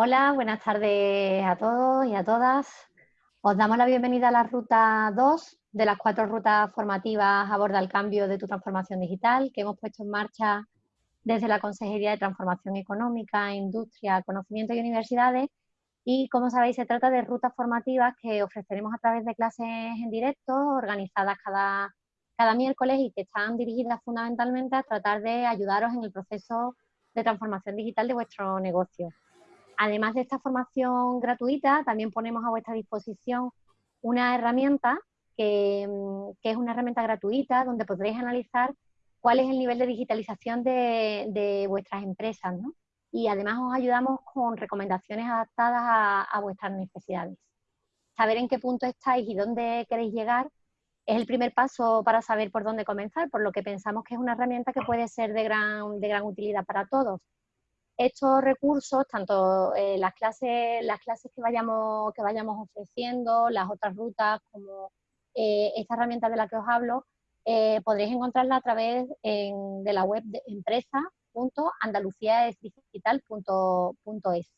Hola, buenas tardes a todos y a todas. Os damos la bienvenida a la ruta 2 de las cuatro rutas formativas aborda el cambio de tu transformación digital que hemos puesto en marcha desde la Consejería de Transformación Económica, Industria, Conocimiento y Universidades. Y como sabéis, se trata de rutas formativas que ofreceremos a través de clases en directo, organizadas cada, cada miércoles y que están dirigidas fundamentalmente a tratar de ayudaros en el proceso de transformación digital de vuestro negocio. Además de esta formación gratuita, también ponemos a vuestra disposición una herramienta que, mm, es una herramienta gratuita donde podréis analizar cuál es el nivel de digitalización de, vuestras empresas, Y además os ayudamos con recomendaciones adaptadas a, vuestras necesidades. Saber en qué punto estáis y dónde queréis llegar es el primer paso para saber por dónde comenzar, por lo que pensamos que es una herramienta que puede ser de gran, de gran utilidad para todos estos recursos, tanto eh, las, clases, las clases que vayamos, ofreciendo, las otras rutas, como eh, esta herramienta de la que os hablo, eh, podréis encontrarla a través de la web de empresa.andaluciaesdigital.es.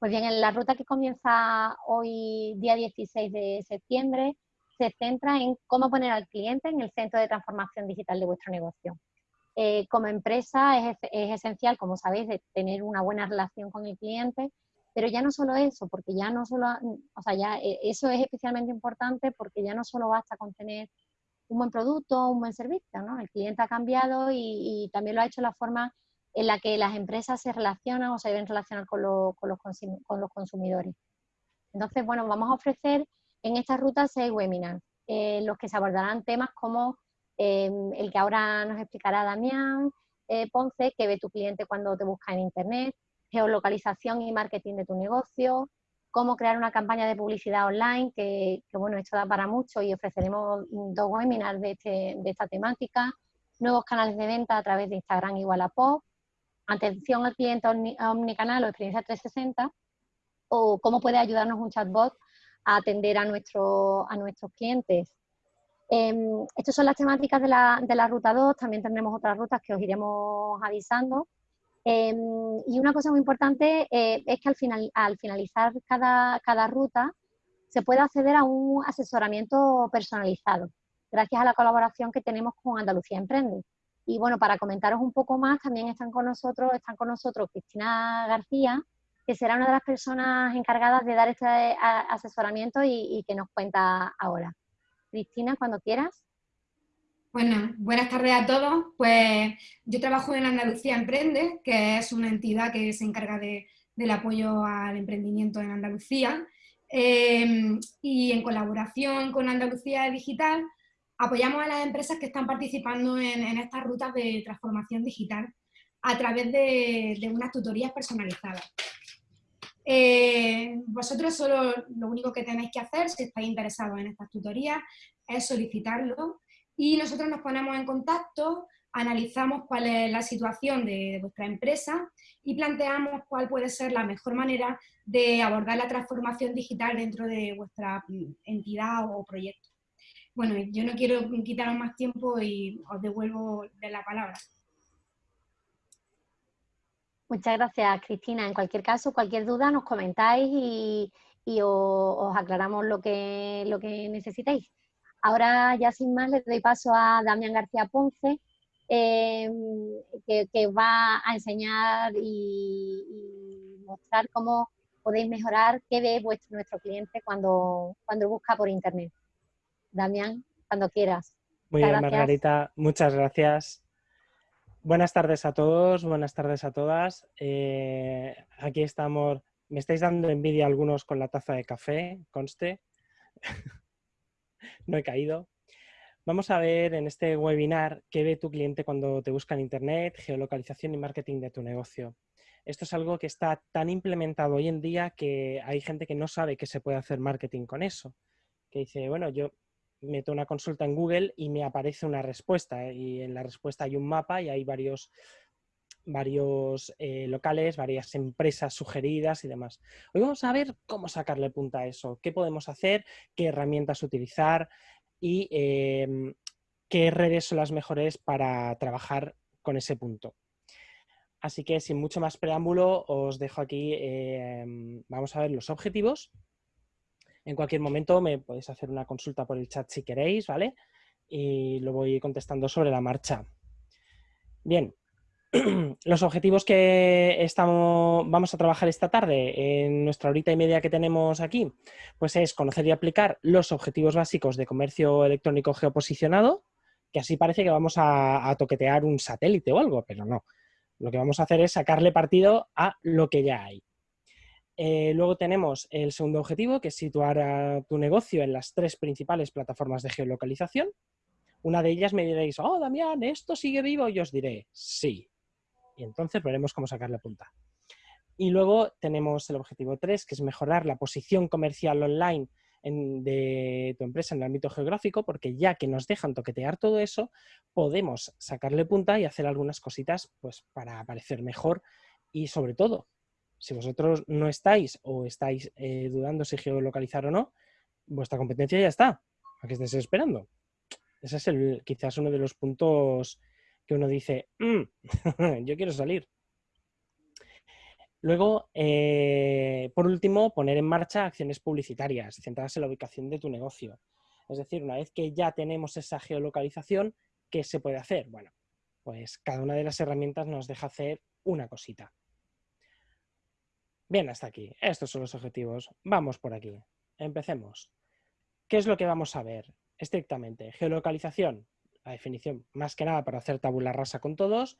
Pues bien, en la ruta que comienza hoy, día 16 de septiembre, se centra en cómo poner al cliente en el centro de transformación digital de vuestro negocio. Eh, como empresa es, esencial, como sabéis, de tener una buena relación con el cliente, pero ya no solo eso, porque ya no solo, o sea, ya eh, eso es especialmente importante porque ya no solo basta con tener un buen producto, un buen servicio, ¿no? El cliente ha cambiado y, también lo ha hecho la forma en la que las empresas se relacionan o se deben relacionar con, con, los, con los, consumidores. Entonces, bueno, vamos a ofrecer en esta ruta seis webinars, eh, los que se abordarán temas como Em, el que ahora nos explicará Damián eh, Ponce, que ve tu cliente cuando te busca en Internet, geolocalización y marketing de tu negocio, cómo crear una campaña de publicidad online, que, bueno, esto da para mucho y ofreceremos dos webinars de, este, de esta temática, nuevos canales de venta a través de Instagram y Wallapop, atención al cliente omnicanal o experiencia 360, o cómo puede ayudarnos un chatbot a atender a, nuestro, a nuestros clientes. Eh, estas son las temáticas de la, de la, ruta 2, también tendremos otras rutas que os iremos avisando. Em, y una cosa muy importante eh, es que al, final, al finalizar cada, cada ruta se puede acceder a un asesoramiento personalizado, gracias a la colaboración que tenemos con Andalucía Emprende. Y bueno, para comentaros un poco más, también están con nosotros, están con nosotros Cristina García, que será una de las personas encargadas de dar este asesoramiento y, y que nos cuenta ahora. Cristina, cuando quieras. Bueno, buenas tardes a todos. Pues yo trabajo en Andalucía Emprende, que es una entidad que se encarga del apoyo al emprendimiento en Andalucía. Eh, y en colaboración con Andalucía Digital, apoyamos a las empresas que están participando en, estas rutas de transformación digital a través de, de unas tutorías personalizadas. Eh, vosotros solo lo único que tenéis que hacer, si estáis interesados en estas tutorías, es solicitarlo y nosotros nos ponemos en contacto, analizamos cuál es la situación de, vuestra empresa y planteamos cuál puede ser la mejor manera de abordar la transformación digital dentro de vuestra entidad o proyecto. Bueno, yo no quiero quitaros más tiempo y os devuelvo de la palabra. Muchas gracias, Cristina. En cualquier caso, cualquier duda nos comentáis y, os, aclaramos lo que, lo que necesitéis. Ahora, ya sin más, le doy paso a Damián García Ponce, em, que, va a enseñar y, mostrar cómo podéis mejorar qué ve vuestro, nuestro cliente cuando, cuando busca por Internet. Damián, cuando quieras. Muy bien, Margarita. Muchas gracias. Buenas tardes a todos, buenas tardes a todas. Eh, aquí estamos, me estáis dando envidia algunos con la taza de café, conste. no he caído. Vamos a ver en este webinar qué ve tu cliente cuando te busca en Internet, geolocalización y marketing de tu negocio. Esto es algo que está tan implementado hoy en día que hay gente que no sabe que se puede hacer marketing con eso. Que dice, bueno, yo meto una consulta en Google y me aparece una respuesta ¿eh? y en la respuesta hay un mapa y hay varios, varios eh, locales, varias empresas sugeridas y demás. Hoy vamos a ver cómo sacarle punta a eso, qué podemos hacer, qué herramientas utilizar y em, qué redes son las mejores para trabajar con ese punto. Así que sin mucho más preámbulo, os dejo aquí, vamos a ver los objetivos. En cualquier momento me podéis hacer una consulta por el chat si queréis, ¿vale? Y lo voy contestando sobre la marcha. Bien, los objetivos que estamos, vamos a trabajar esta tarde en nuestra horita y media que tenemos aquí, pues es conocer y aplicar los objetivos básicos de comercio electrónico geoposicionado, que así parece que vamos a, toquetear un satélite o algo, pero no. Lo que vamos a hacer es sacarle partido a lo que ya hay. Eh, luego tenemos el segundo objetivo, que es situar a tu negocio en las tres principales plataformas de geolocalización. Una de ellas me diréis, oh, Damián, ¿esto sigue vivo? Y os diré, sí, y entonces veremos cómo sacarle punta. Y luego tenemos el objetivo 3, que es mejorar la posición comercial online de tu empresa en el ámbito geográfico, porque ya que nos dejan toquetear todo eso, podemos sacarle punta y hacer algunas cositas pues, para aparecer mejor y sobre todo, si vosotros no estáis o estáis eh, dudando si geolocalizar o no, vuestra competencia ya está. ¿A qué estáis esperando? Ese es quizás uno de los puntos que uno dice, mm, yo quiero salir. Luego, eh, por último, poner en marcha acciones publicitarias centradas en la ubicación de tu negocio. Es decir, una vez que ya tenemos esa geolocalización, ¿qué se puede hacer? Bueno, pues cada una de las herramientas nos deja hacer una cosita. Bien, hasta aquí. Estos son los objetivos. Vamos por aquí. Empecemos. ¿Qué es lo que vamos a ver estrictamente? Geolocalización la definición, más que nada para hacer tabula rasa con todos,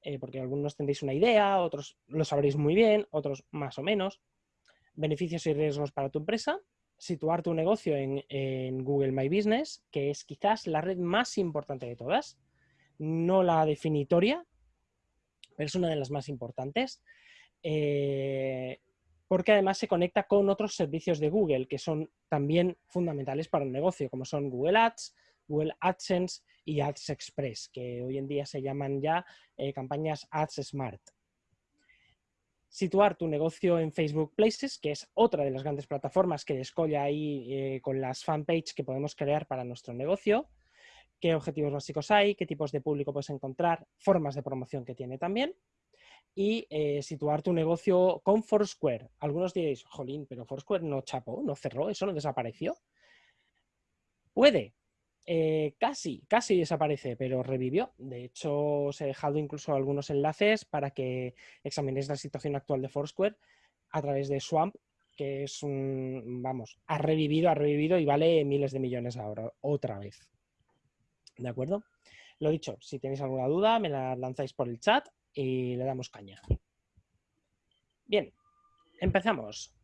eh, porque algunos tendréis una idea, otros lo sabréis muy bien, otros más o menos. Beneficios y riesgos para tu empresa. Situar tu negocio en, Google My Business, que es quizás la red más importante de todas. No la definitoria, pero es una de las más importantes. Eh, porque además se conecta con otros servicios de Google que son también fundamentales para el negocio, como son Google Ads, Google AdSense y Ads Express, que hoy en día se llaman ya eh, campañas Ads Smart. Situar tu negocio en Facebook Places, que es otra de las grandes plataformas que descolla ahí eh, con las fanpage que podemos crear para nuestro negocio. Qué objetivos básicos hay, qué tipos de público puedes encontrar, formas de promoción que tiene también y eh, situar tu negocio con Foursquare. Algunos diréis, jolín, pero Foursquare no chapó, no cerró, eso no desapareció. Puede, eh, casi, casi desaparece, pero revivió. De hecho, os he dejado incluso algunos enlaces para que examinéis la situación actual de Foursquare a través de Swamp, que es un, vamos, ha revivido, ha revivido y vale miles de millones ahora, otra vez. ¿De acuerdo? Lo dicho, si tenéis alguna duda, me la lanzáis por el chat y le damos caña. Bien, empezamos.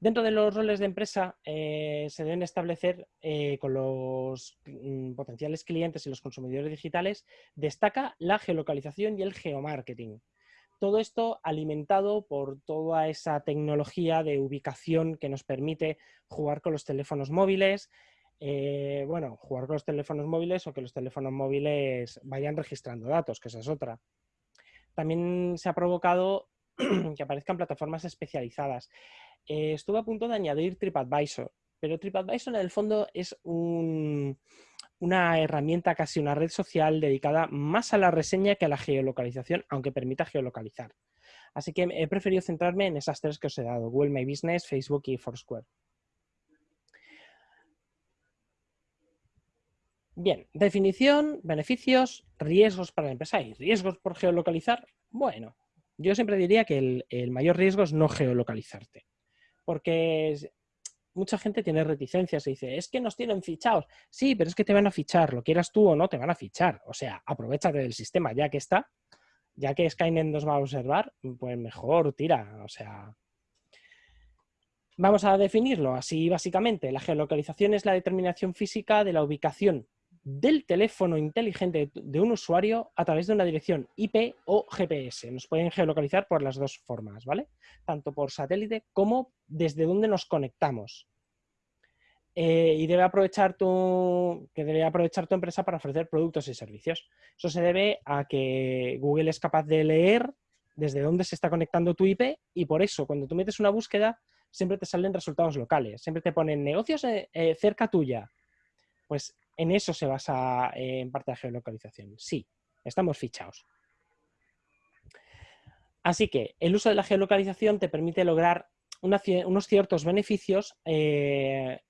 Dentro de los roles de empresa eh, se deben establecer eh, con los mm, potenciales clientes y los consumidores digitales, destaca la geolocalización y el geomarketing. Todo esto alimentado por toda esa tecnología de ubicación que nos permite jugar con los teléfonos móviles, eh, bueno, jugar con los teléfonos móviles o que los teléfonos móviles vayan registrando datos, que esa es otra. También se ha provocado que aparezcan plataformas especializadas. Eh, estuve a punto de añadir TripAdvisor, pero TripAdvisor en el fondo es una herramienta, casi una red social dedicada más a la reseña que a la geolocalización, aunque permita geolocalizar. Así que he preferido centrarme en esas tres que os he dado, Google My Business, Facebook y Foursquare. Bien, definición, beneficios, riesgos para la empresa y riesgos por geolocalizar. Bueno, yo siempre diría que el mayor riesgo es no geolocalizarte porque mucha gente tiene reticencias y dice, es que nos tienen fichados. Sí, pero es que te van a fichar, lo quieras tú o no, te van a fichar. O sea, aprovechate del sistema ya que está, ya que Skynet nos va a observar, pues mejor tira, o sea... Vamos a definirlo así básicamente. La geolocalización es la determinación física de la ubicación del teléfono inteligente de un usuario a través de una dirección IP o GPS. Nos pueden geolocalizar por las dos formas, ¿vale? Tanto por satélite como desde donde nos conectamos. Eh, y debe aprovechar tu, que debe aprovechar tu empresa para ofrecer productos y servicios. Eso se debe a que Google es capaz de leer desde dónde se está conectando tu IP y por eso cuando tú metes una búsqueda siempre te salen resultados locales, siempre te ponen negocios eh, eh, cerca tuya. Pues en eso se basa eh, en parte la geolocalización. Sí, estamos fichados. Así que el uso de la geolocalización te permite lograr unos ciertos beneficios eh,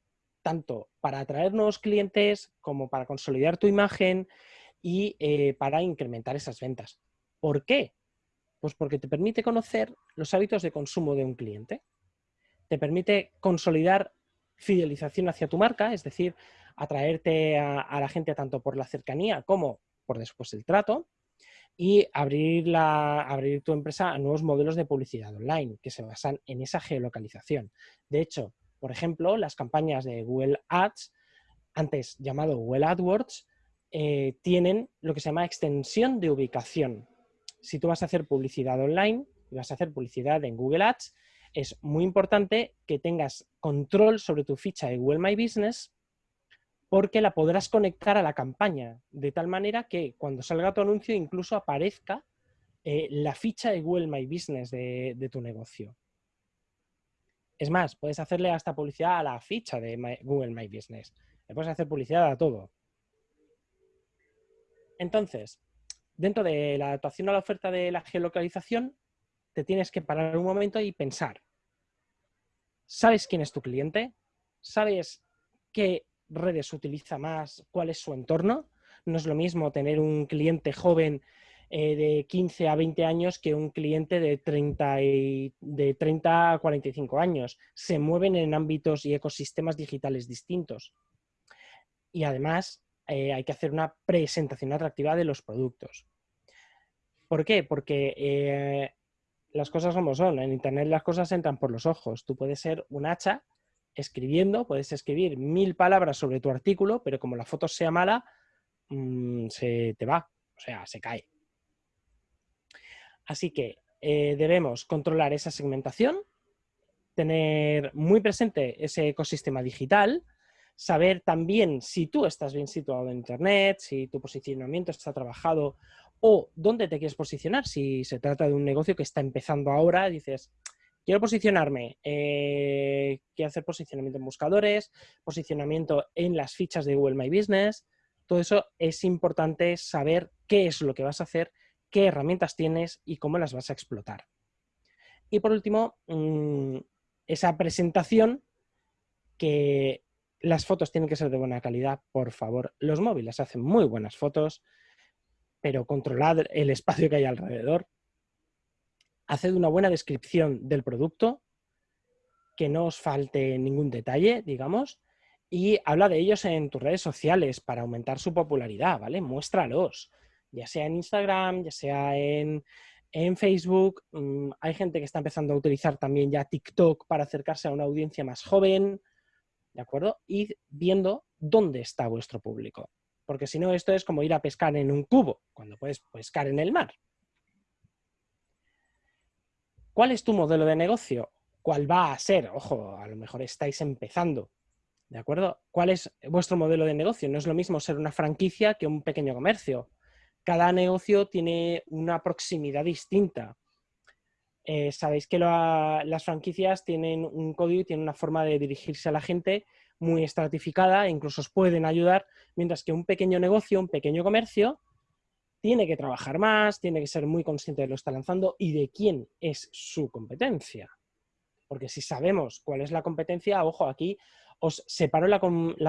tanto para atraer nuevos clientes como para consolidar tu imagen y eh, para incrementar esas ventas. ¿Por qué? Pues porque te permite conocer los hábitos de consumo de un cliente, te permite consolidar fidelización hacia tu marca, es decir, atraerte a, la gente tanto por la cercanía como por después el trato, y abrir, la, abrir tu empresa a nuevos modelos de publicidad online que se basan en esa geolocalización. De hecho, por ejemplo, las campañas de Google Ads, antes llamado Google AdWords, eh, tienen lo que se llama extensión de ubicación. Si tú vas a hacer publicidad online y vas a hacer publicidad en Google Ads, es muy importante que tengas control sobre tu ficha de Google My Business porque la podrás conectar a la campaña, de tal manera que cuando salga tu anuncio incluso aparezca eh, la ficha de Google My Business de, tu negocio. Es más, puedes hacerle hasta publicidad a la ficha de Google My Business. Le puedes hacer publicidad a todo. Entonces, dentro de la adaptación a la oferta de la geolocalización, te tienes que parar un momento y pensar. ¿Sabes quién es tu cliente? ¿Sabes qué redes utiliza más, cuál es su entorno. No es lo mismo tener un cliente joven eh, de 15 a 20 años que un cliente de 30, de 30 a 45 años. Se mueven en ámbitos y ecosistemas digitales distintos. Y además eh, hay que hacer una presentación atractiva de los productos. ¿Por qué? Porque eh, las cosas como son. En Internet las cosas entran por los ojos. Tú puedes ser un hacha escribiendo, puedes escribir mil palabras sobre tu artículo, pero como la foto sea mala, mm, se te va, o sea, se cae. Así que eh, debemos controlar esa segmentación, tener muy presente ese ecosistema digital, saber también si tú estás bien situado en Internet, si tu posicionamiento está trabajado o dónde te quieres posicionar. Si se trata de un negocio que está empezando ahora, dices, Quiero posicionarme, eh, quiero hacer posicionamiento en buscadores, posicionamiento en las fichas de Google My Business. Todo eso es importante saber qué es lo que vas a hacer, qué herramientas tienes y cómo las vas a explotar. Y por último, mm, esa presentación que las fotos tienen que ser de buena calidad, por favor. Los móviles hacen muy buenas fotos, pero controlad el espacio que hay alrededor haced una buena descripción del producto, que no os falte ningún detalle, digamos, y habla de ellos en tus redes sociales para aumentar su popularidad, ¿vale? Muéstralos, ya sea en Instagram, ya sea en, Facebook. Mm, hay gente que está empezando a utilizar también ya TikTok para acercarse a una audiencia más joven, ¿de acuerdo? Y viendo dónde está vuestro público. Porque si no, esto es como ir a pescar en un cubo, cuando puedes pescar en el mar. ¿Cuál es tu modelo de negocio? ¿Cuál va a ser? Ojo, a lo mejor estáis empezando. ¿De acuerdo? ¿Cuál es vuestro modelo de negocio? No es lo mismo ser una franquicia que un pequeño comercio. Cada negocio tiene una proximidad distinta. Eh, sabéis que las franquicias tienen un código y tienen una forma de dirigirse a la gente muy estratificada e incluso os pueden ayudar, mientras que un pequeño negocio, un pequeño comercio, tiene que trabajar más, tiene que ser muy consciente de lo que está lanzando y de quién es su competencia. Porque si sabemos cuál es la competencia, ojo, aquí os separo la,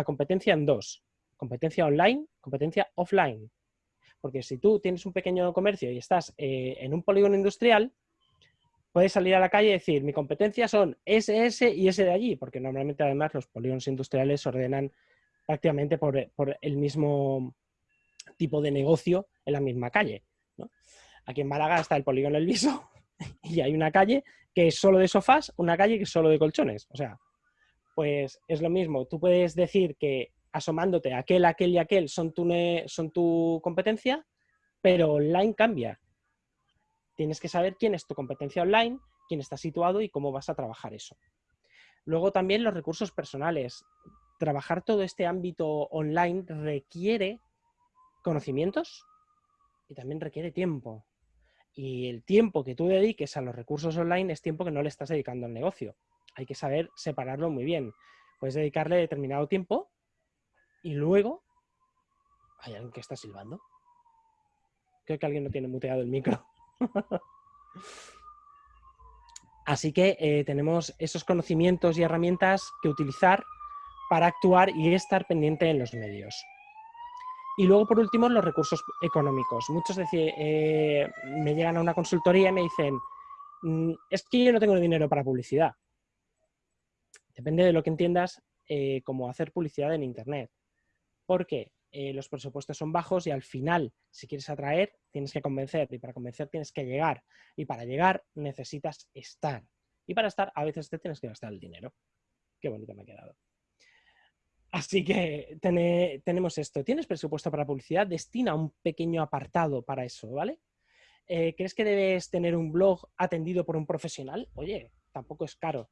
competencia en dos. Competencia online, competencia offline. Porque si tú tienes un pequeño comercio y estás eh, en un polígono industrial, puedes salir a la calle y decir, mi competencia son ese, ese y ese de allí, porque normalmente además los polígonos industriales se ordenan prácticamente por, por el mismo tipo de negocio en la misma calle. Aquí en Málaga está el polígono El Viso y hay una calle que es solo de sofás, una calle que es solo de colchones. O sea, pues es lo mismo. Tú puedes decir que asomándote aquel, aquel y aquel son tu, son tu competencia, pero online cambia. Tienes que saber quién es tu competencia online, quién está situado y cómo vas a trabajar eso. Luego también los recursos personales. Trabajar todo este ámbito online requiere conocimientos y también requiere tiempo. Y el tiempo que tú dediques a los recursos online es tiempo que no le estás dedicando al negocio. Hay que saber separarlo muy bien. Puedes dedicarle determinado tiempo y luego... ¿Hay alguien que está silbando? Creo que alguien no tiene muteado el micro. Así que eh, tenemos esos conocimientos y herramientas que utilizar para actuar y estar pendiente en los medios. Y luego, por último, los recursos económicos. Muchos eh, me llegan a una consultoría y me dicen, mm, es que yo no tengo dinero para publicidad. Depende de lo que entiendas eh, como hacer publicidad en Internet. Porque eh, los presupuestos son bajos y al final, si quieres atraer, tienes que convencer y para convencer tienes que llegar y para llegar necesitas estar. Y para estar a veces te tienes que gastar el dinero. Qué bonito me ha quedado. Así que tenemos esto. ¿Tienes presupuesto para publicidad? Destina un pequeño apartado para eso, ¿vale? Eh, ¿Crees que debes tener un blog atendido por un profesional? Oye, tampoco es caro.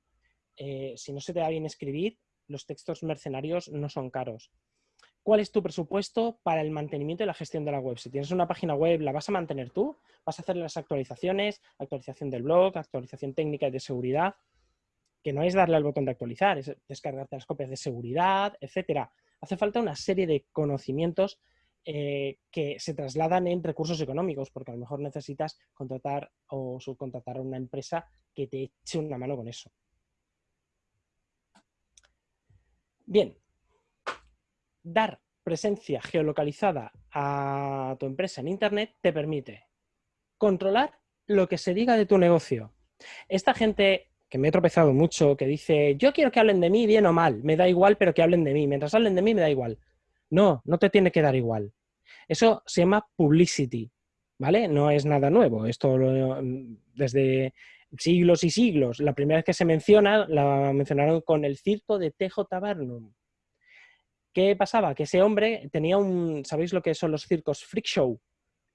Eh, si no se te da bien escribir, los textos mercenarios no son caros cuál es tu presupuesto para el mantenimiento y la gestión de la web. Si tienes una página web, ¿la vas a mantener tú? ¿Vas a hacer las actualizaciones, actualización del blog, actualización técnica y de seguridad? Que no es darle al botón de actualizar, es descargarte las copias de seguridad, etcétera. Hace falta una serie de conocimientos eh, que se trasladan en recursos económicos, porque a lo mejor necesitas contratar o subcontratar a una empresa que te eche una mano con eso. Bien, dar presencia geolocalizada a tu empresa en Internet te permite controlar lo que se diga de tu negocio. Esta gente que me he tropezado mucho, que dice, yo quiero que hablen de mí bien o mal, me da igual, pero que hablen de mí. Mientras hablen de mí, me da igual. No, no te tiene que dar igual. Eso se llama publicity, ¿vale? No es nada nuevo. Esto desde siglos y siglos. La primera vez que se menciona, la mencionaron con el circo de Tejo Tabernum. ¿Qué pasaba? Que ese hombre tenía un, ¿sabéis lo que son los circos freak show?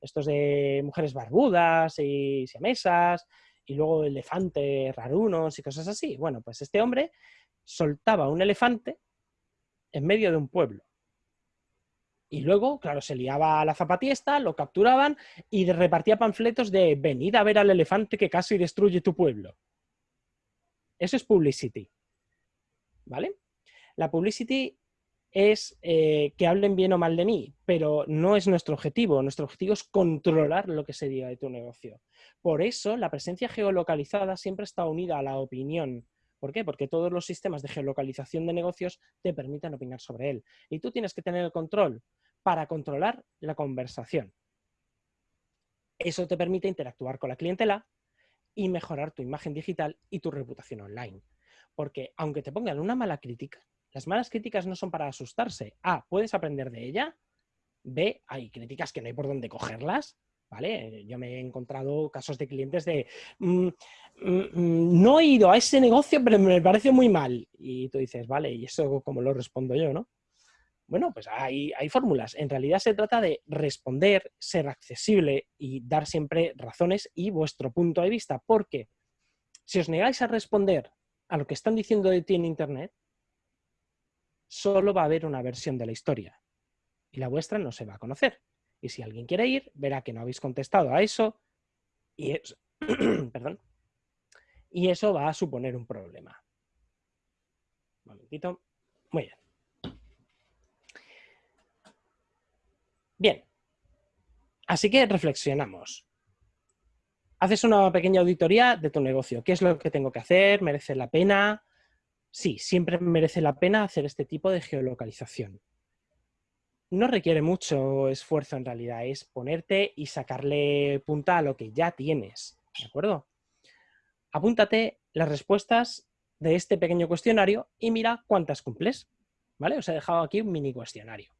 Estos de mujeres barbudas y siamesas, y luego elefantes rarunos y cosas así. Bueno, pues este hombre soltaba un elefante en medio de un pueblo. Y luego, claro, se liaba a la zapatiesta, lo capturaban y repartía panfletos de venid a ver al elefante que casi destruye tu pueblo. Eso es publicity. ¿Vale? La publicity es eh, que hablen bien o mal de mí, pero no es nuestro objetivo. Nuestro objetivo es controlar lo que se diga de tu negocio. Por eso, la presencia geolocalizada siempre está unida a la opinión. ¿Por qué? Porque todos los sistemas de geolocalización de negocios te permiten opinar sobre él. Y tú tienes que tener el control para controlar la conversación. Eso te permite interactuar con la clientela y mejorar tu imagen digital y tu reputación online. Porque aunque te pongan una mala crítica, las malas críticas no son para asustarse. A, puedes aprender de ella. B, hay críticas que no hay por dónde cogerlas. ¿Vale? Yo me he encontrado casos de clientes de mm, mm, mm, no he ido a ese negocio, pero me parece muy mal. Y tú dices, vale, ¿y eso cómo lo respondo yo, no? Bueno, pues hay, hay fórmulas. En realidad se trata de responder, ser accesible y dar siempre razones y vuestro punto de vista. Porque si os negáis a responder a lo que están diciendo de ti en Internet, solo va a haber una versión de la historia y la vuestra no se va a conocer. Y si alguien quiere ir, verá que no habéis contestado a eso y, Perdón. y eso va a suponer un problema. Un momentito. Muy bien. Bien. Así que reflexionamos. Haces una pequeña auditoría de tu negocio. ¿Qué es lo que tengo que hacer? ¿Merece la pena? Sí, siempre merece la pena hacer este tipo de geolocalización. No requiere mucho esfuerzo en realidad, es ponerte y sacarle punta a lo que ya tienes, ¿de acuerdo? Apúntate las respuestas de este pequeño cuestionario y mira cuántas cumples, ¿vale? Os he dejado aquí un mini cuestionario.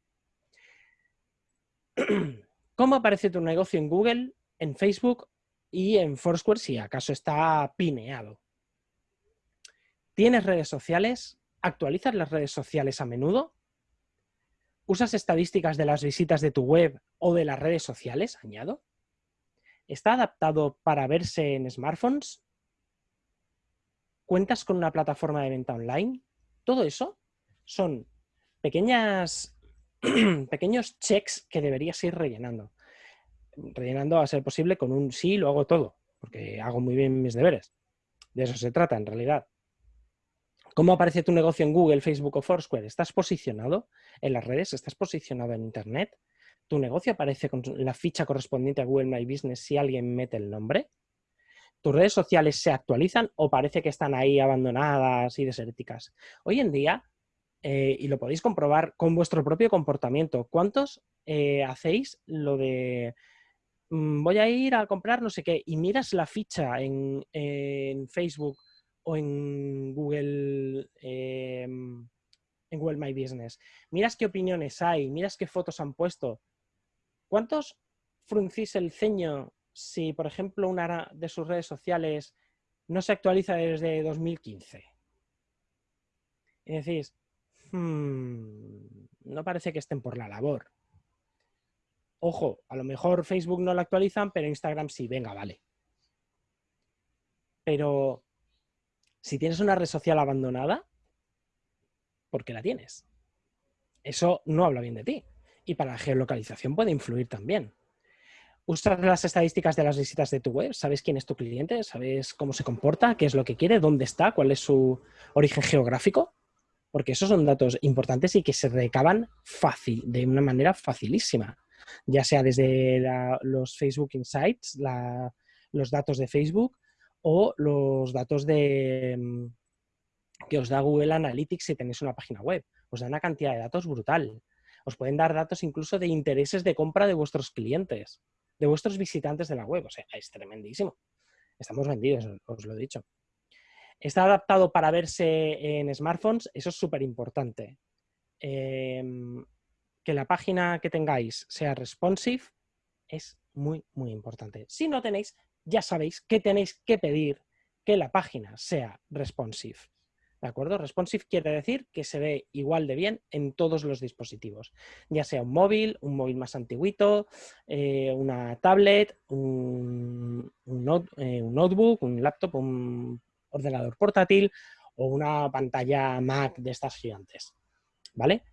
¿Cómo aparece tu negocio en Google, en Facebook y en Foursquare si acaso está pineado? ¿Tienes redes sociales? ¿Actualizas las redes sociales a menudo? ¿Usas estadísticas de las visitas de tu web o de las redes sociales? Añado. ¿Está adaptado para verse en smartphones? ¿Cuentas con una plataforma de venta online? Todo eso son pequeñas, pequeños checks que deberías ir rellenando. Rellenando a ser posible con un sí, lo hago todo, porque hago muy bien mis deberes. De eso se trata en realidad. ¿Cómo aparece tu negocio en Google, Facebook o Foursquare? ¿Estás posicionado en las redes? ¿Estás posicionado en Internet? ¿Tu negocio aparece con la ficha correspondiente a Google My Business si alguien mete el nombre? ¿Tus redes sociales se actualizan o parece que están ahí abandonadas y desérticas? Hoy en día, eh, y lo podéis comprobar con vuestro propio comportamiento, ¿cuántos eh, hacéis lo de mm, voy a ir a comprar no sé qué y miras la ficha en, Facebook o en Google, em, en Google My Business? Miras qué opiniones hay, miras qué fotos han puesto. ¿Cuántos fruncís el ceño si, por ejemplo, una de sus redes sociales no se actualiza desde 2015? Y decís, hmm, no parece que estén por la labor. Ojo, a lo mejor Facebook no la actualizan, pero Instagram sí, venga, vale. Pero si tienes una red social abandonada, ¿por qué la tienes? Eso no habla bien de ti. Y para la geolocalización puede influir también. ¿Usas las estadísticas de las visitas de tu web? ¿Sabes quién es tu cliente? ¿Sabes cómo se comporta? ¿Qué es lo que quiere? ¿Dónde está? ¿Cuál es su origen geográfico? Porque esos son datos importantes y que se recaban fácil, de una manera facilísima. Ya sea desde los Facebook Insights, los datos de Facebook o los datos de, mm, que os da Google Analytics si tenéis una página web. Os da una cantidad de datos brutal. Os pueden dar datos incluso de intereses de compra de vuestros clientes de vuestros visitantes de la web. O sea, es tremendísimo. Estamos vendidos, os lo he dicho. Está adaptado para verse en smartphones, eso es súper importante. Em, que la página que tengáis sea responsive es muy, muy importante. Si no tenéis, ya sabéis que tenéis que pedir que la página sea responsive. ¿De acuerdo? Responsive quiere decir que se ve igual de bien en todos los dispositivos, ya sea un móvil, un móvil más antiguito, eh, una tablet, un, eh, un, notebook, un laptop, un ordenador portátil o una pantalla Mac de estas gigantes. ¿Vale?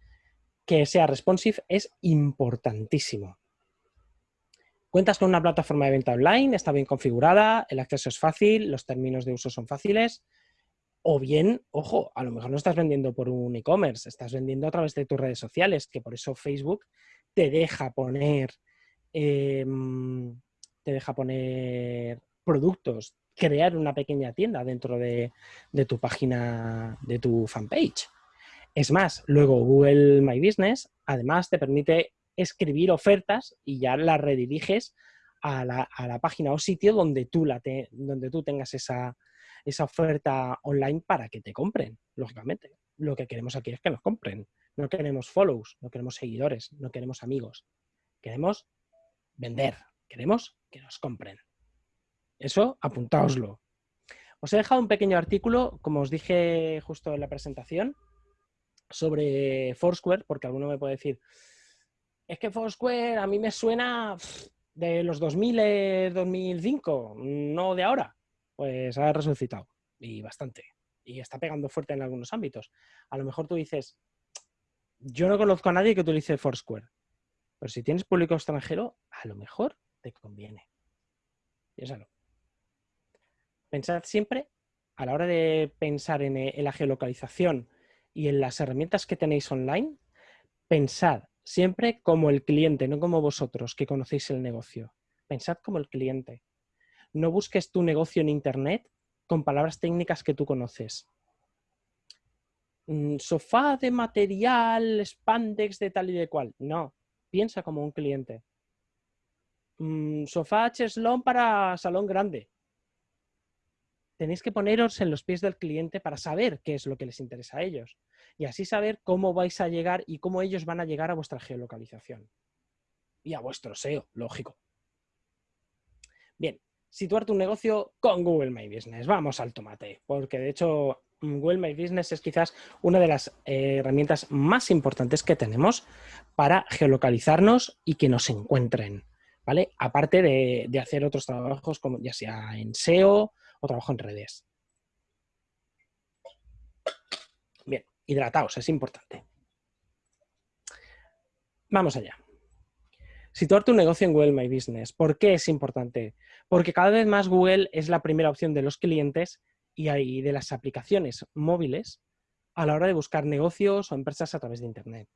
Que sea responsive es importantísimo. Cuentas con una plataforma de venta online, está bien configurada, el acceso es fácil, los términos de uso son fáciles, o bien, ojo, a lo mejor no estás vendiendo por un e-commerce, estás vendiendo a través de tus redes sociales, que por eso Facebook te deja poner, em, te deja poner productos, crear una pequeña tienda dentro de, de tu página, de tu fanpage. Es más, luego Google My Business además te permite escribir ofertas y ya las rediriges a la, a la página o sitio donde tú, la donde tú tengas esa, esa oferta online para que te compren, lógicamente. Lo que queremos aquí es que nos compren. No queremos follows, no queremos seguidores, no queremos amigos. Queremos vender, queremos que nos compren. Eso, apuntaoslo. Os he dejado un pequeño artículo, como os dije justo en la presentación, sobre Foursquare, porque alguno me puede decir, es que Foursquare a mí me suena de los 2000, 2005, no de ahora pues ha resucitado y bastante. Y está pegando fuerte en algunos ámbitos. A lo mejor tú dices, yo no conozco a nadie que utilice Foursquare, pero si tienes público extranjero, a lo mejor te conviene. Piénsalo. Pensad siempre, a la hora de pensar en, en la geolocalización y en las herramientas que tenéis online, pensad siempre como el cliente, no como vosotros que conocéis el negocio. Pensad como el cliente no busques tu negocio en Internet con palabras técnicas que tú conoces. Mm, sofá de material, spandex de tal y de cual. No, piensa como un cliente. Mm, sofá cheslón para salón grande. Tenéis que poneros en los pies del cliente para saber qué es lo que les interesa a ellos y así saber cómo vais a llegar y cómo ellos van a llegar a vuestra geolocalización y a vuestro SEO, lógico. Bien, situar tu negocio con Google My Business. Vamos al tomate, porque de hecho Google My Business es quizás una de las eh, herramientas más importantes que tenemos para geolocalizarnos y que nos encuentren, ¿vale? Aparte de, hacer otros trabajos, como ya sea en SEO o trabajo en redes. Bien, hidrataos, es importante. Vamos allá. Situar tu negocio en Google My Business. ¿Por qué es importante? Porque cada vez más Google es la primera opción de los clientes y de las aplicaciones móviles a la hora de buscar negocios o empresas a través de Internet.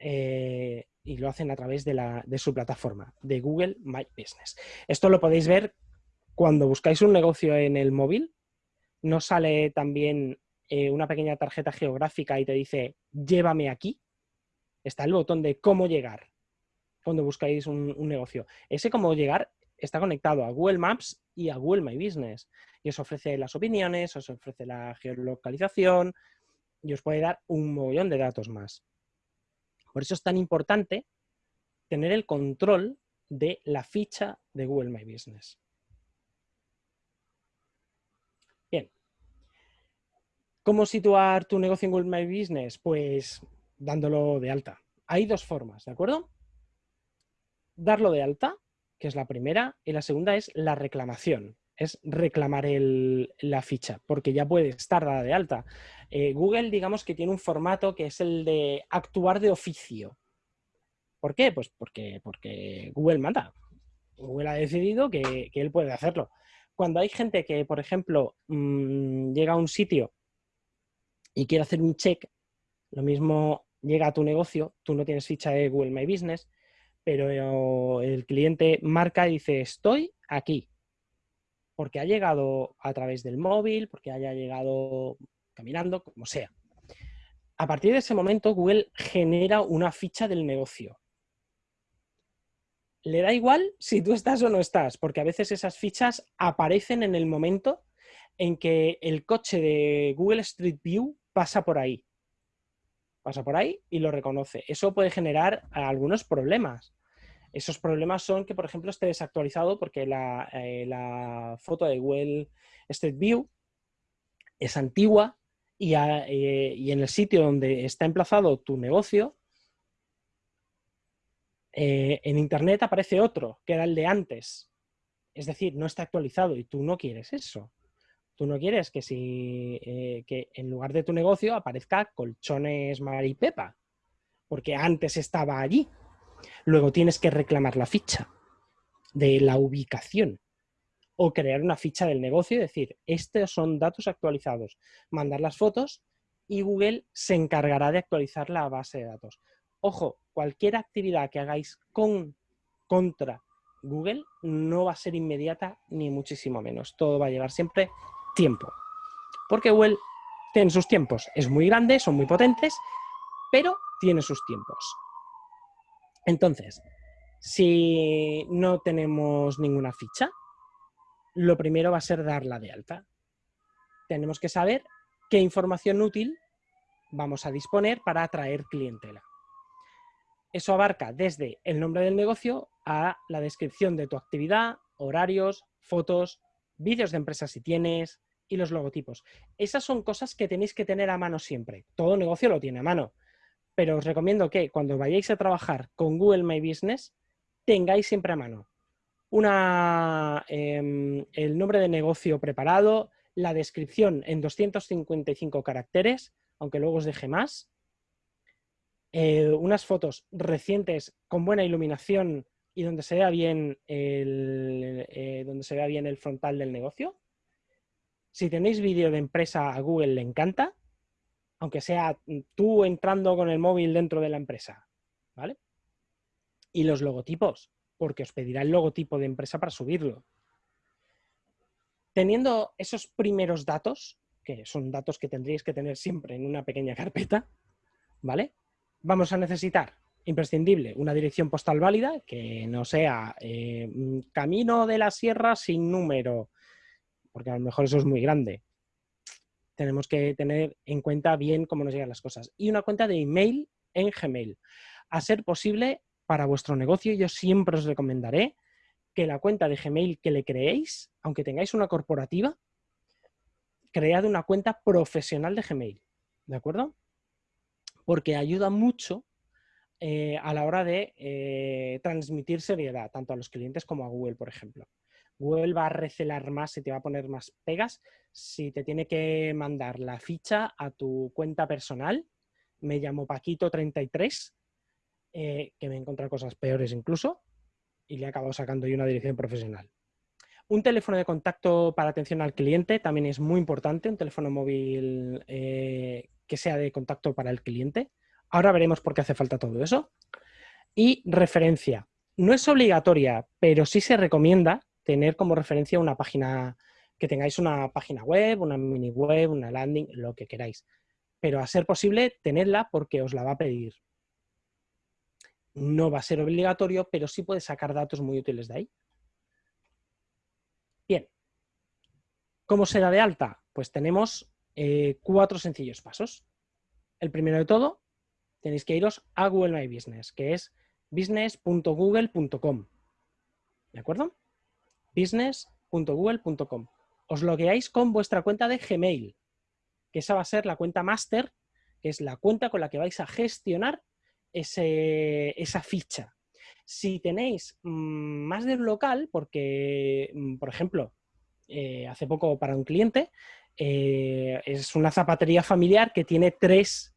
Eh, y lo hacen a través de, su plataforma, de Google My Business. Esto lo podéis ver cuando buscáis un negocio en el móvil, ¿no sale también eh, una pequeña tarjeta geográfica y te dice llévame aquí? Está el botón de cómo llegar cuando buscáis un, negocio. Ese cómo llegar está conectado a Google Maps y a Google My Business. Y os ofrece las opiniones, os ofrece la geolocalización y os puede dar un mogollón de datos más. Por eso es tan importante tener el control de la ficha de Google My Business. Bien. ¿Cómo situar tu negocio en Google My Business? Pues dándolo de alta. Hay dos formas, ¿de acuerdo? Darlo de alta, que es la primera, y la segunda es la reclamación, es reclamar la ficha, porque ya puede estar dada de alta. Eh, Google, digamos que tiene un formato que es el de actuar de oficio. ¿Por qué? Pues porque, Google manda. Google ha decidido que, él puede hacerlo. Cuando hay gente que, por ejemplo, mm, llega a un sitio y quiere hacer un check, lo mismo llega a tu negocio, tú no tienes ficha de Google My Business, pero el cliente marca y dice, estoy aquí, porque ha llegado a través del móvil, porque haya llegado caminando, como sea. A partir de ese momento, Google genera una ficha del negocio. Le da igual si tú estás o no estás, porque a veces esas fichas aparecen en el momento en que el coche de Google Street View pasa por ahí pasa por ahí y lo reconoce. Eso puede generar algunos problemas. Esos problemas son que, por ejemplo, esté desactualizado porque la, eh, foto de Google Street View es antigua eh, y, en el sitio donde está emplazado tu negocio, eh, en Internet aparece otro, que era el de antes. Es decir, no está actualizado y tú no quieres eso. Tú no quieres que, si, eh, que en lugar de tu negocio aparezca colchones Maripepa, porque antes estaba allí. Luego tienes que reclamar la ficha de la ubicación o crear una ficha del negocio y decir, estos son datos actualizados, mandar las fotos y Google se encargará de actualizar la base de datos. Ojo, cualquier actividad que hagáis con, contra Google no va a ser inmediata ni muchísimo menos. Todo va a llevar siempre tiempo. Porque Google tiene sus tiempos. Es muy grande, son muy potentes, pero tiene sus tiempos. Entonces, si no tenemos ninguna ficha, lo primero va a ser darla de alta. Tenemos que saber qué información útil vamos a disponer para atraer clientela. Eso abarca desde el nombre del negocio a la descripción de tu actividad, horarios, fotos, vídeos de empresa si tienes, y los logotipos. Esas son cosas que tenéis que tener a mano siempre. Todo negocio lo tiene a mano. Pero os recomiendo que cuando vayáis a trabajar con Google My Business, tengáis siempre a mano una, em, el nombre de negocio preparado, la descripción en 255 caracteres, aunque luego os deje más, eh, unas fotos recientes con buena iluminación y donde se vea bien el, eh, donde se vea bien el frontal del negocio, si tenéis vídeo de empresa a Google le encanta, aunque sea tú entrando con el móvil dentro de la empresa, ¿vale? Y los logotipos, porque os pedirá el logotipo de empresa para subirlo. Teniendo esos primeros datos, que son datos que tendríais que tener siempre en una pequeña carpeta, ¿vale? Vamos a necesitar, imprescindible, una dirección postal válida, que no sea eh, camino de la sierra sin número, porque a lo mejor eso es muy grande. Tenemos que tener en cuenta bien cómo nos llegan las cosas. Y una cuenta de email en Gmail. A ser posible, para vuestro negocio, yo siempre os recomendaré que la cuenta de Gmail que le creéis, aunque tengáis una corporativa, cread una cuenta profesional de Gmail. ¿De acuerdo? Porque ayuda mucho eh, a la hora de eh, transmitir seriedad, tanto a los clientes como a Google, por ejemplo. Google va a recelar más y te va a poner más pegas si te tiene que mandar la ficha a tu cuenta personal. Me llamo Paquito33, eh, que me he encontrado cosas peores incluso, y le he acabado sacando yo una dirección profesional. Un teléfono de contacto para atención al cliente también es muy importante, un teléfono móvil eh, que sea de contacto para el cliente. Ahora veremos por qué hace falta todo eso. Y referencia. No es obligatoria, pero sí se recomienda tener como referencia una página, que tengáis una página web, una mini web, una landing, lo que queráis. Pero a ser posible, tenerla porque os la va a pedir. No va a ser obligatorio, pero sí puedes sacar datos muy útiles de ahí. Bien. ¿Cómo se da de alta? Pues tenemos eh, cuatro sencillos pasos. El primero de todo, tenéis que iros a Google My Business, que es business.google.com. ¿De acuerdo? business.google.com. Os logueáis con vuestra cuenta de Gmail, que esa va a ser la cuenta master, que es la cuenta con la que vais a gestionar esa ficha. Si tenéis mm, más de un local, porque, mm, por ejemplo, eh, hace poco para un cliente, eh, es una zapatería familiar que tiene tres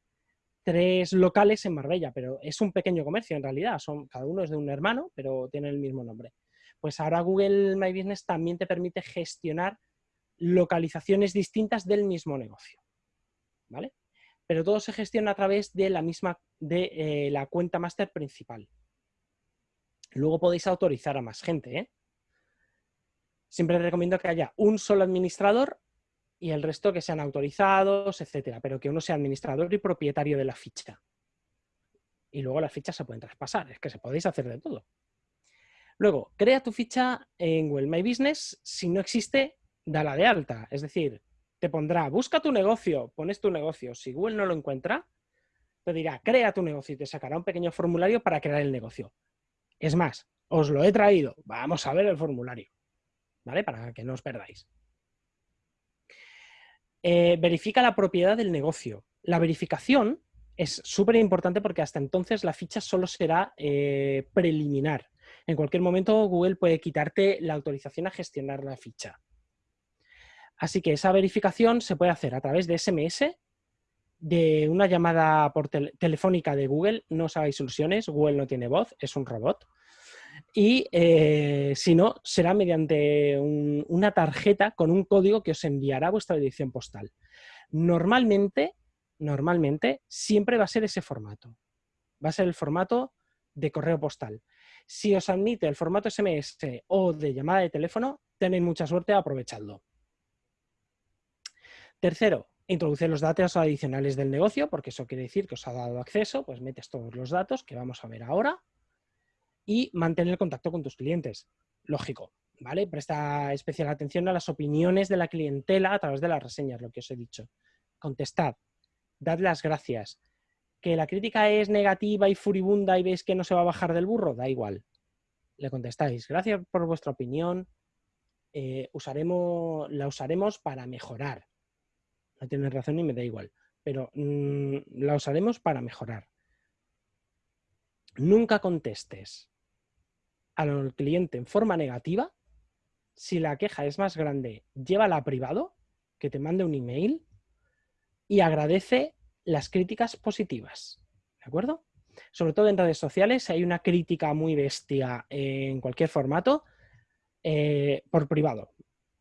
tres locales en Marbella, pero es un pequeño comercio en realidad, son, cada uno es de un hermano, pero tiene el mismo nombre. Pues ahora Google My Business también te permite gestionar localizaciones distintas del mismo negocio, ¿vale? Pero todo se gestiona a través de la misma, de eh, la cuenta master principal. Luego podéis autorizar a más gente, ¿eh? Siempre recomiendo que haya un solo administrador y el resto que sean autorizados, etcétera, pero que uno sea administrador y propietario de la ficha. Y luego las fichas se pueden traspasar, es que se podéis hacer de todo. Luego, crea tu ficha en Google My Business. Si no existe, dala de alta. Es decir, te pondrá, busca tu negocio, pones tu negocio. Si Google no lo encuentra, te dirá, crea tu negocio y te sacará un pequeño formulario para crear el negocio. Es más, os lo he traído. Vamos a ver el formulario, ¿vale? Para que no os perdáis. Eh, verifica la propiedad del negocio. La verificación es súper importante porque hasta entonces la ficha solo será eh, preliminar. En cualquier momento Google puede quitarte la autorización a gestionar la ficha. Así que esa verificación se puede hacer a través de SMS, de una llamada por telefónica de Google. No os hagáis ilusiones, Google no tiene voz, es un robot y eh, si no, será mediante una tarjeta con un código que os enviará vuestra dirección postal. Normalmente, normalmente, siempre va a ser ese formato. Va a ser el formato de correo postal. Si os admite el formato SMS o de llamada de teléfono, tenéis mucha suerte, aprovechadlo. Tercero, introducir los datos adicionales del negocio, porque eso quiere decir que os ha dado acceso, pues metes todos los datos que vamos a ver ahora y mantener el contacto con tus clientes. Lógico, ¿vale? Presta especial atención a las opiniones de la clientela a través de las reseñas, lo que os he dicho. Contestad, dad las gracias. Que la crítica es negativa y furibunda y veis que no se va a bajar del burro, da igual. Le contestáis, gracias por vuestra opinión, eh, usaremos, la usaremos para mejorar. No tienes razón y me da igual, pero mm, la usaremos para mejorar. Nunca contestes al cliente en forma negativa, si la queja es más grande, llévala a privado, que te mande un email y agradece las críticas positivas. ¿De acuerdo? Sobre todo en redes sociales, hay una crítica muy bestia en cualquier formato, eh, por privado.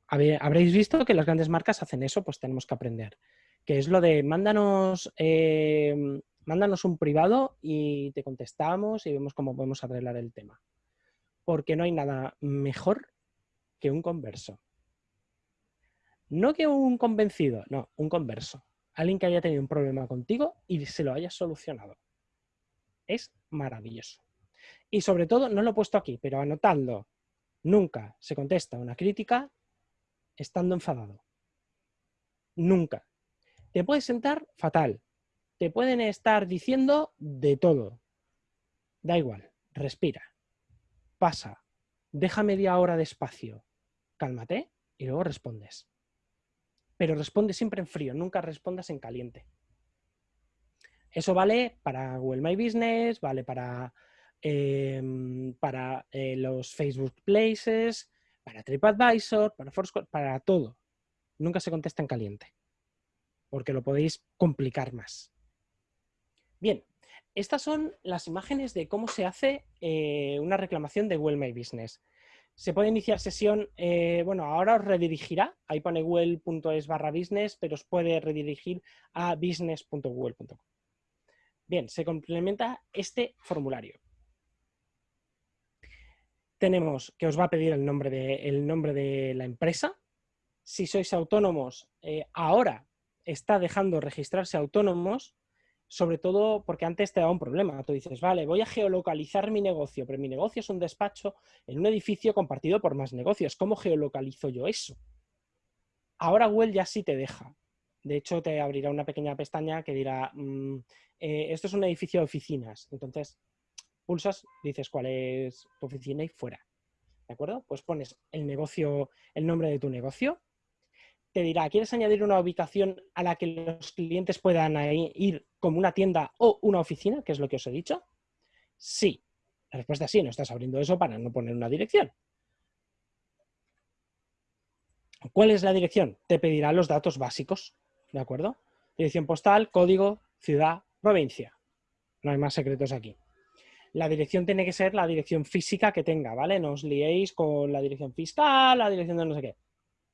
Habréis visto que las grandes marcas hacen eso, pues tenemos que aprender. Que es lo de mándanos, eh, mándanos un privado y te contestamos y vemos cómo podemos arreglar el tema porque no hay nada mejor que un converso. No que un convencido, no, un converso. Alguien que haya tenido un problema contigo y se lo haya solucionado. Es maravilloso. Y sobre todo, no lo he puesto aquí, pero anotando, nunca se contesta una crítica estando enfadado. Nunca. Te puedes sentar fatal. Te pueden estar diciendo de todo. Da igual, respira pasa, deja media hora de espacio, cálmate y luego respondes. Pero responde siempre en frío, nunca respondas en caliente. Eso vale para Google My Business, vale para, em, para eh, los Facebook Places, para TripAdvisor, para Foursquare, para todo. Nunca se contesta en caliente, porque lo podéis complicar más. Bien, estas son las imágenes de cómo se hace eh, una reclamación de Google My Business. Se puede iniciar sesión, eh, bueno, ahora os redirigirá, ahí pone google.es barra business, pero os puede redirigir a business.google.com. Bien, se complementa este formulario. tenemos que os va a pedir el nombre de, la empresa. Si sois autónomos, eh, ahora está dejando registrarse autónomos, sobre todo porque antes te daba un problema. Tú dices, vale, voy a geolocalizar mi negocio, pero mi negocio es un despacho en un edificio compartido por más negocios. ¿Cómo geolocalizo yo eso? Ahora Google ya sí te deja. De hecho, te abrirá una pequeña pestaña que dirá, mm, eh, esto es un edificio de oficinas. Entonces, pulsas, dices cuál es tu oficina y fuera. ¿De acuerdo? Pues pones el negocio, el nombre de tu negocio. Te dirá, ¿quieres añadir una ubicación a la que los clientes puedan ir como una tienda o una oficina? Que es lo que os he dicho. Sí. La respuesta es sí, no estás abriendo eso para no poner una dirección. ¿Cuál es la dirección? Te pedirá los datos básicos, ¿de acuerdo? Dirección postal, código, ciudad, provincia. No hay más secretos aquí. La dirección tiene que ser la dirección física que tenga, ¿vale? No os liéis con la dirección fiscal, la dirección de no sé qué.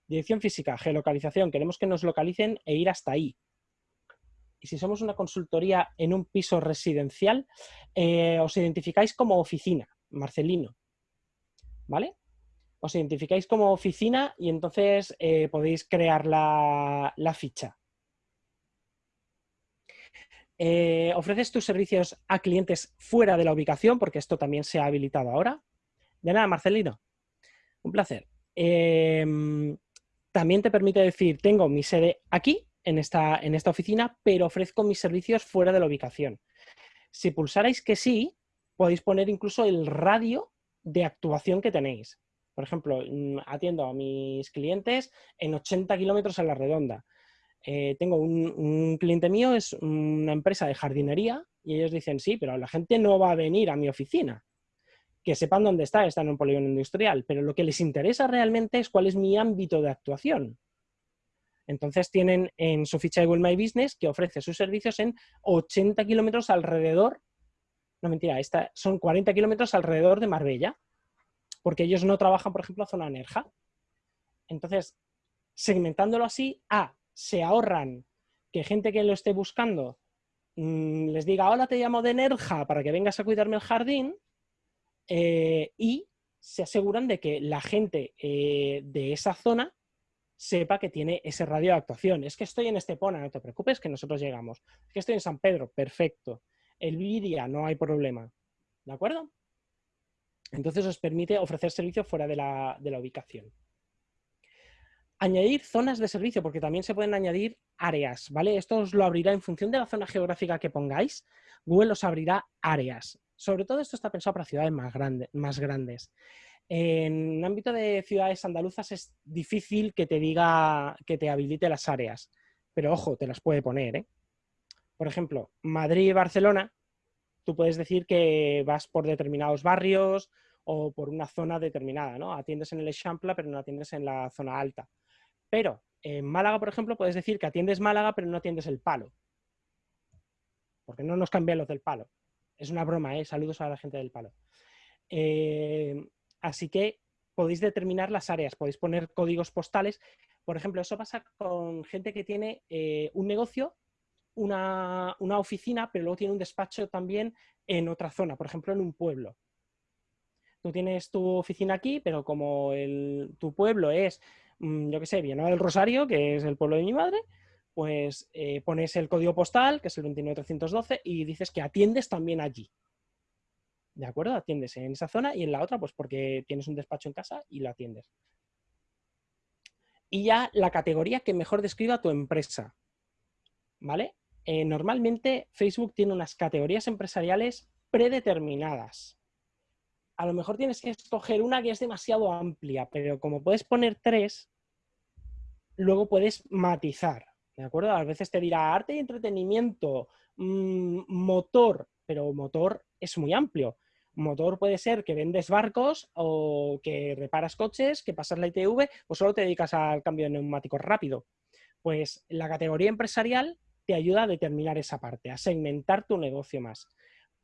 Dirección física, geolocalización. Queremos que nos localicen e ir hasta ahí. Y si somos una consultoría en un piso residencial, eh, os identificáis como oficina, Marcelino. ¿Vale? Os identificáis como oficina y entonces eh, podéis crear la ficha. Eh, ¿Ofreces tus servicios a clientes fuera de la ubicación? Porque esto también se ha habilitado ahora. De nada, Marcelino. Un placer. Em, también te permite decir, tengo mi sede aquí, en esta, en esta oficina, pero ofrezco mis servicios fuera de la ubicación. Si pulsarais que sí, podéis poner incluso el radio de actuación que tenéis. Por ejemplo, mm, atiendo a mis clientes en 80 kilómetros a la redonda. Eh, tengo un, cliente mío, es una empresa de jardinería, y ellos dicen, sí, pero la gente no va a venir a mi oficina. Que sepan dónde está, está en un polígono industrial, pero lo que les interesa realmente es cuál es mi ámbito de actuación. Entonces tienen en su ficha de Google My Business que ofrece sus servicios en 80 kilómetros alrededor, no mentira, son 40 kilómetros alrededor de Marbella, porque ellos no trabajan, por ejemplo, a zona Nerja. Entonces, segmentándolo así, A, se ahorran que gente que lo esté buscando mm, les diga, hola, te llamo de Nerja para que vengas a cuidarme el jardín, eh, y se aseguran de que la gente eh, de esa zona sepa que tiene ese radio de actuación. Es que estoy en Estepona, no te preocupes, que nosotros llegamos. Es que estoy en San Pedro, perfecto. El Viria, no hay problema. ¿De acuerdo? Entonces os permite ofrecer servicio fuera de la ubicación. Añadir zonas de servicio, porque también se pueden añadir áreas, ¿vale? Esto os lo abrirá en función de la zona geográfica que pongáis. Google os abrirá áreas. Sobre todo esto está pensado para ciudades más, más grandes. En el ámbito de ciudades andaluzas es difícil que te diga que te habilite las áreas, pero ojo, te las puede poner. ¿eh? Por ejemplo, Madrid y Barcelona, tú puedes decir que vas por determinados barrios o por una zona determinada, ¿no? Atiendes en el Eixample, pero no atiendes en la zona alta. Pero en Málaga, por ejemplo, puedes decir que atiendes Málaga, pero no atiendes el palo. Porque no nos cambian los del palo. Es una broma, ¿eh? Saludos a la gente del palo. Eh, así que podéis determinar las áreas, podéis poner códigos postales. Por ejemplo, eso pasa con gente que tiene eh, un negocio, una, oficina, pero luego tiene un despacho también en otra zona, por ejemplo, en un pueblo. Tú tienes tu oficina aquí, pero como tu pueblo es Mm, yo qué sé, Villanueva del Rosario, que es el pueblo de mi madre, pues eh, pones el código postal, que es el 29312, y dices que atiendes también allí. ¿De acuerdo? Atiendes en esa zona y en la otra, pues porque tienes un despacho en casa y lo atiendes. Y ya la categoría que mejor describa tu empresa. ¿Vale? Eh, normalmente Facebook tiene unas categorías empresariales predeterminadas a lo mejor tienes que escoger una que es demasiado amplia, pero como puedes poner tres, luego puedes matizar, ¿de acuerdo? A veces te dirá arte y entretenimiento, mm, motor, pero motor es muy amplio. Motor puede ser que vendes barcos o que reparas coches, que pasas la ITV o solo te dedicas al cambio de neumáticos rápido. Pues la categoría empresarial te ayuda a determinar esa parte, a segmentar tu negocio más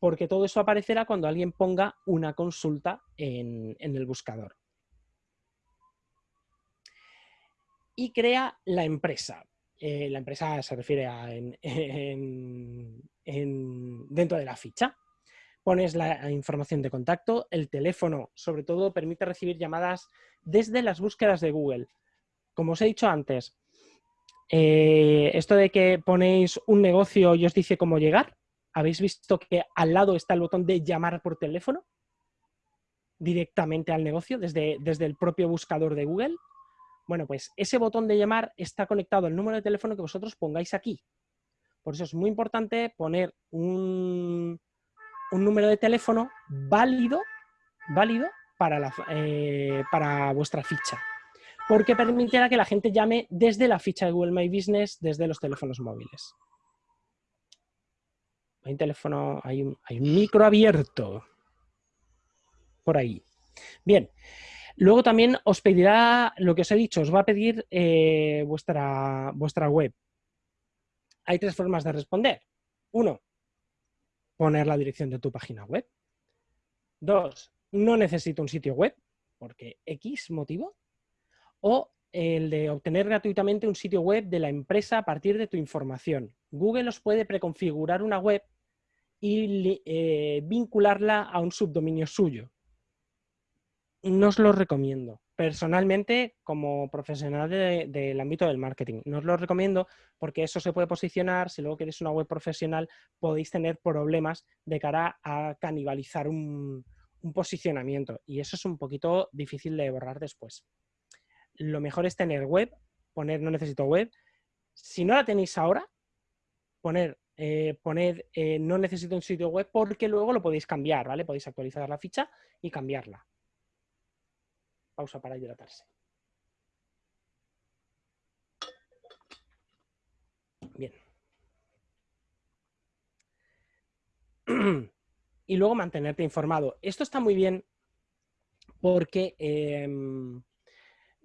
porque todo eso aparecerá cuando alguien ponga una consulta en, el buscador. Y crea la empresa. Eh, la empresa se refiere a dentro de la ficha. pones la información de contacto, el teléfono, sobre todo, permite recibir llamadas desde las búsquedas de Google. Como os he dicho antes, eh, esto de que ponéis un negocio y os dice cómo llegar, ¿habéis visto que al lado está el botón de llamar por teléfono? Directamente al negocio, desde, desde el propio buscador de Google. Bueno, pues ese botón de llamar está conectado al número de teléfono que vosotros pongáis aquí. Por eso es muy importante poner un, número de teléfono válido, válido eh, para vuestra ficha. Porque permitirá que la gente llame desde la ficha de Google My Business, desde los teléfonos móviles. Hay un teléfono, hay un micro abierto. Por ahí. Bien. Luego también os pedirá, lo que os he dicho, os va a pedir eh, vuestra, vuestra web. Hay tres formas de responder. Uno, poner la dirección de tu página web. Dos, no necesito un sitio web, porque X motivo. O el de obtener gratuitamente un sitio web de la empresa a partir de tu información. Google os puede preconfigurar una web y eh, vincularla a un subdominio suyo. No os lo recomiendo personalmente, como profesional del ámbito del marketing, no os lo recomiendo porque eso se puede posicionar, si luego queréis una web profesional, podéis tener problemas de cara a canibalizar un, posicionamiento y eso es un poquito difícil de borrar después. Lo mejor es tener web, poner no necesito web. Si no la tenéis ahora, poner, eh, eh, no necesito un sitio web porque luego lo podéis cambiar, ¿vale? Podéis actualizar la ficha y cambiarla pausa para hidratarse. Bien. Y luego mantenerte informado. Esto está muy bien porque em,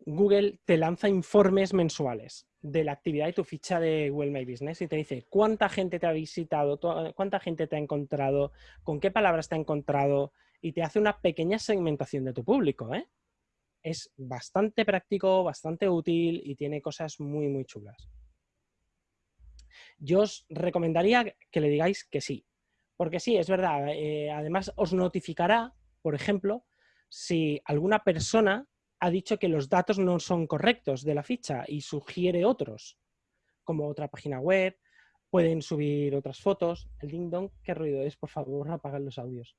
Google te lanza informes mensuales de la actividad de tu ficha de Google My Business y te dice cuánta gente te ha visitado, cuánta gente te ha encontrado, con qué palabras te ha encontrado y te hace una pequeña segmentación de tu público. ¿eh? Es bastante práctico, bastante útil y tiene cosas muy, muy chulas. Yo os recomendaría que le digáis que sí, porque sí, es verdad. Eh, además, os notificará, por ejemplo, si alguna persona ha dicho que los datos no son correctos de la ficha y sugiere otros, como otra página web, pueden subir otras fotos. El ding dong, ¿qué ruido es? Por favor, apagad los audios.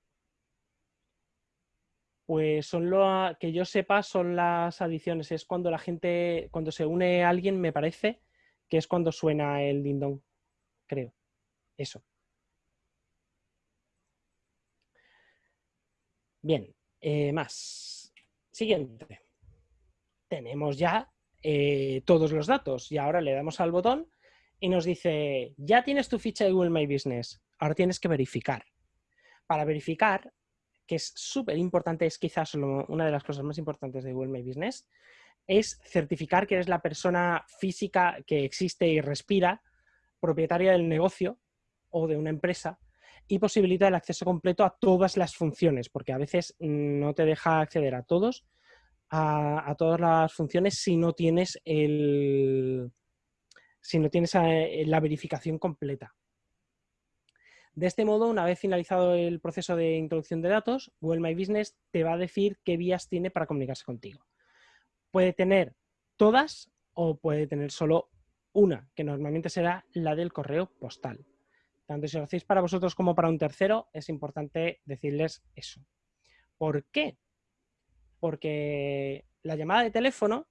Pues son lo que yo sepa son las adiciones. Es cuando la gente, cuando se une a alguien, me parece, que es cuando suena el dindón, creo. Eso. Bien, eh, más. Siguiente. Tenemos ya eh, todos los datos y ahora le damos al botón y nos dice, ya tienes tu ficha de Google My Business, ahora tienes que verificar. Para verificar que es súper importante, es quizás una de las cosas más importantes de Google My Business, es certificar que eres la persona física que existe y respira, propietaria del negocio o de una empresa, y posibilita el acceso completo a todas las funciones, porque a veces no te deja acceder a todos, a, todas las funciones si no tienes el si no tienes eh, la verificación completa. De este modo, una vez finalizado el proceso de introducción de datos, Google My Business te va a decir qué vías tiene para comunicarse contigo. Puede tener todas o puede tener solo una, que normalmente será la del correo postal. Tanto si lo hacéis para vosotros como para un tercero, es importante decirles eso. ¿Por qué? Porque la llamada de teléfono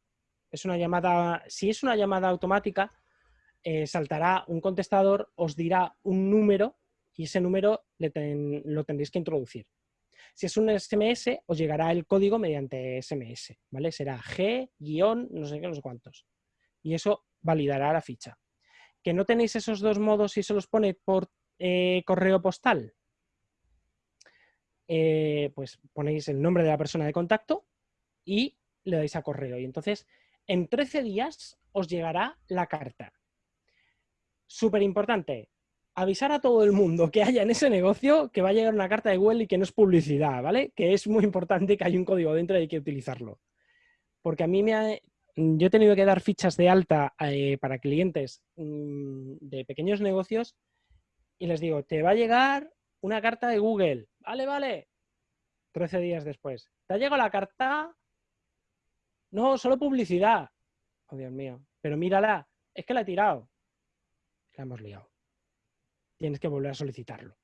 es una llamada, si es una llamada automática, eh, saltará un contestador, os dirá un número y ese número lo tendréis que introducir. Si es un SMS, os llegará el código mediante SMS, ¿vale? Será G, guion, no sé qué, no sé cuántos. Y eso validará la ficha. ¿Que no tenéis esos dos modos y se los pone por eh, correo postal? Eh, pues ponéis el nombre de la persona de contacto y le dais a correo. Y entonces, en 13 días os llegará la carta. Súper importante, avisar a todo el mundo que haya en ese negocio que va a llegar una carta de Google y que no es publicidad, ¿vale? Que es muy importante que haya un código dentro y hay que utilizarlo. Porque a mí me ha, yo he tenido que dar fichas de alta eh, para clientes mm, de pequeños negocios y les digo, te va a llegar una carta de Google. Vale, vale. 13 días después. ¿Te ha llegado la carta? No, solo publicidad. Oh, Dios mío. Pero mírala, es que la he tirado. La hemos liado. Tienes que volver a solicitarlo.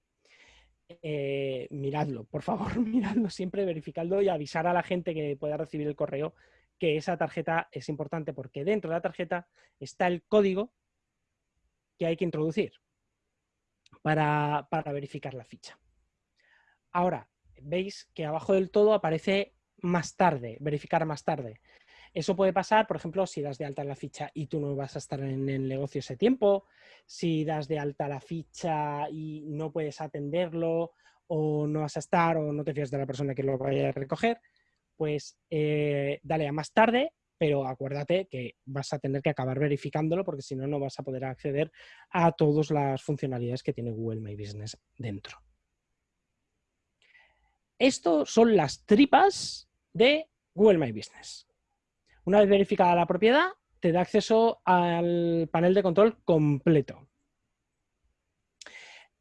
Eh, miradlo, por favor, miradlo siempre, verificadlo y avisar a la gente que pueda recibir el correo que esa tarjeta es importante porque dentro de la tarjeta está el código que hay que introducir para, para verificar la ficha. Ahora, veis que abajo del todo aparece más tarde, verificar más tarde. Eso puede pasar, por ejemplo, si das de alta la ficha y tú no vas a estar en el negocio ese tiempo, si das de alta la ficha y no puedes atenderlo o no vas a estar o no te fías de la persona que lo vaya a recoger, pues eh, dale a más tarde, pero acuérdate que vas a tener que acabar verificándolo porque si no, no vas a poder acceder a todas las funcionalidades que tiene Google My Business dentro. Esto son las tripas de Google My Business. Una vez verificada la propiedad, te da acceso al panel de control completo.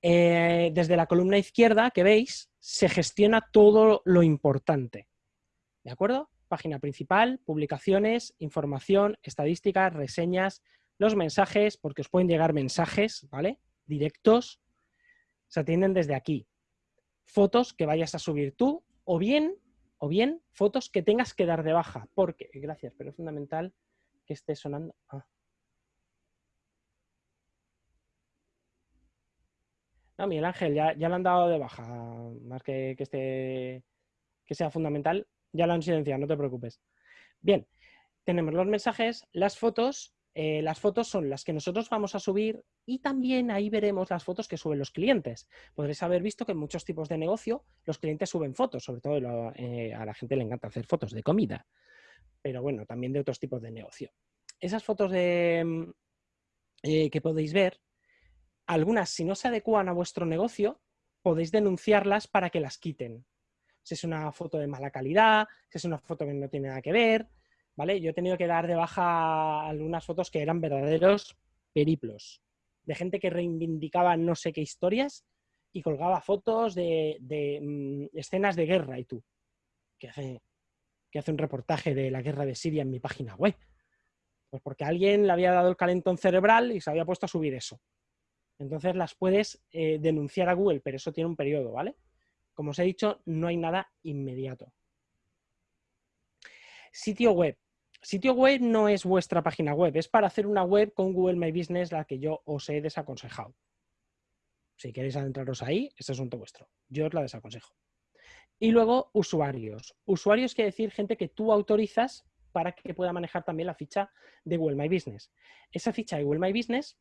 Eh, desde la columna izquierda que veis, se gestiona todo lo importante. ¿De acuerdo? Página principal, publicaciones, información, estadísticas, reseñas, los mensajes, porque os pueden llegar mensajes, ¿vale? Directos, se atienden desde aquí. Fotos que vayas a subir tú, o bien o bien fotos que tengas que dar de baja, porque, gracias, pero es fundamental que esté sonando. Ah. No, Miguel Ángel, ya, ya lo han dado de baja, más que, que, esté, que sea fundamental, ya lo han silenciado, no te preocupes. Bien, tenemos los mensajes, las fotos eh, las fotos son las que nosotros vamos a subir y también ahí veremos las fotos que suben los clientes. Podréis haber visto que en muchos tipos de negocio los clientes suben fotos, sobre todo eh, a la gente le encanta hacer fotos de comida, pero bueno, también de otros tipos de negocio. Esas fotos de, mm, eh, que podéis ver, algunas si no se adecuan a vuestro negocio, podéis denunciarlas para que las quiten. Si es una foto de mala calidad, si es una foto que no tiene nada que ver, ¿vale? Yo he tenido que dar de baja algunas fotos que eran verdaderos periplos, de gente que reivindicaba no sé qué historias y colgaba fotos de, mm, escenas de guerra y tú, que hace, hace un reportaje de la guerra de Siria en mi página web. Pues porque alguien le había dado el calentón cerebral y se había puesto a subir eso. Entonces las puedes eh, denunciar a Google, pero eso tiene un periodo, ¿vale? Como os he dicho, no hay nada inmediato. Sitio web. Sitio web no es vuestra página web, es para hacer una web con Google My Business la que yo os he desaconsejado. Si queréis adentraros ahí, es asunto vuestro. Yo os la desaconsejo. Y luego, usuarios. Usuarios quiere decir gente que tú autorizas para que pueda manejar también la ficha de Google My Business. Esa ficha de Google My Business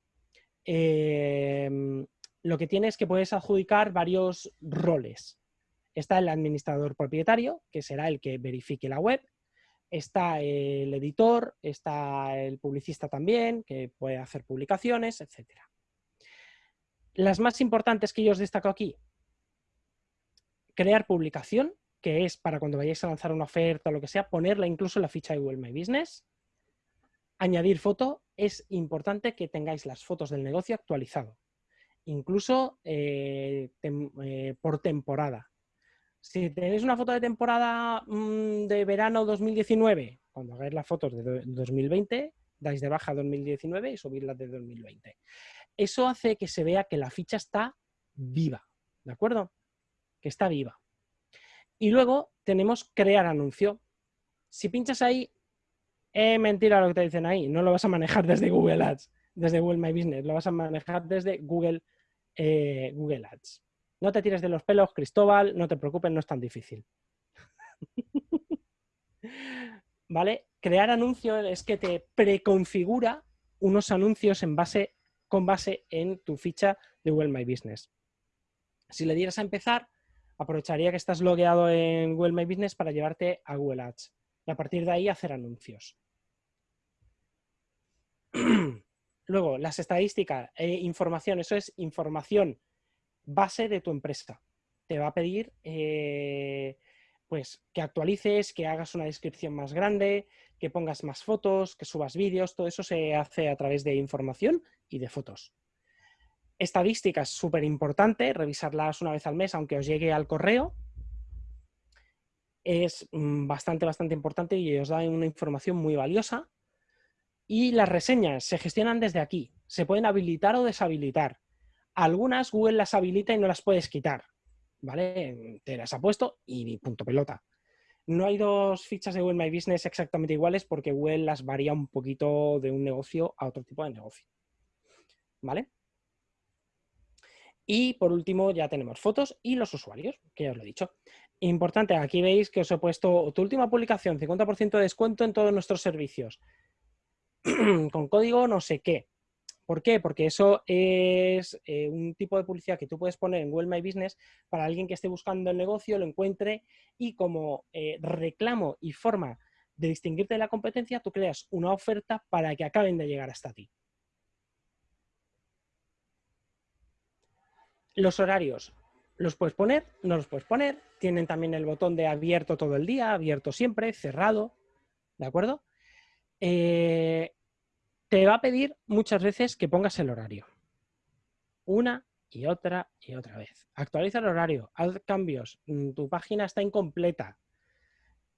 em, lo que tiene es que puedes adjudicar varios roles. Está el administrador propietario, que será el que verifique la web está el editor, está el publicista también, que puede hacer publicaciones, etc. Las más importantes que yo os destaco aquí, crear publicación, que es para cuando vayáis a lanzar una oferta o lo que sea, ponerla incluso en la ficha de Google My Business. Añadir foto, es importante que tengáis las fotos del negocio actualizado, incluso eh, eh, por temporada. Si tenéis una foto de temporada mm, de verano 2019, cuando hagáis las fotos de 2020, dais de baja 2019 y subís las de 2020. Eso hace que se vea que la ficha está viva, ¿de acuerdo? Que está viva. Y luego tenemos crear anuncio. Si pinchas ahí, es mentira lo que te dicen ahí. No lo vas a manejar desde Google Ads, desde Google My Business. Lo vas a manejar desde Google, eh, Google Ads. No te tires de los pelos, Cristóbal, no te preocupes, no es tan difícil. ¿Vale? Crear anuncios es que te preconfigura unos anuncios en base, con base en tu ficha de Google My Business. Si le dieras a empezar, aprovecharía que estás logueado en Google My Business para llevarte a Google Ads y a partir de ahí hacer anuncios. Luego, las estadísticas e información, eso es información base de tu empresa. Te va a pedir eh, pues, que actualices, que hagas una descripción más grande, que pongas más fotos, que subas vídeos, todo eso se hace a través de información y de fotos. Estadísticas, súper importante, revisarlas una vez al mes, aunque os llegue al correo. Es mm, bastante, bastante importante y os da una información muy valiosa. Y las reseñas se gestionan desde aquí. Se pueden habilitar o deshabilitar. Algunas Google las habilita y no las puedes quitar. ¿Vale? Te las ha puesto y punto pelota. No hay dos fichas de Google My Business exactamente iguales porque Google las varía un poquito de un negocio a otro tipo de negocio. ¿Vale? Y por último ya tenemos fotos y los usuarios, que ya os lo he dicho. Importante, aquí veis que os he puesto tu última publicación, 50% de descuento en todos nuestros servicios. Con código no sé qué. ¿Por qué? Porque eso es eh, un tipo de publicidad que tú puedes poner en Google My Business para alguien que esté buscando el negocio, lo encuentre y como eh, reclamo y forma de distinguirte de la competencia, tú creas una oferta para que acaben de llegar hasta ti. Los horarios, ¿los puedes poner? No los puedes poner. Tienen también el botón de abierto todo el día, abierto siempre, cerrado, ¿de acuerdo? Eh, te va a pedir muchas veces que pongas el horario. Una y otra y otra vez. Actualiza el horario, haz cambios, mm, tu página está incompleta.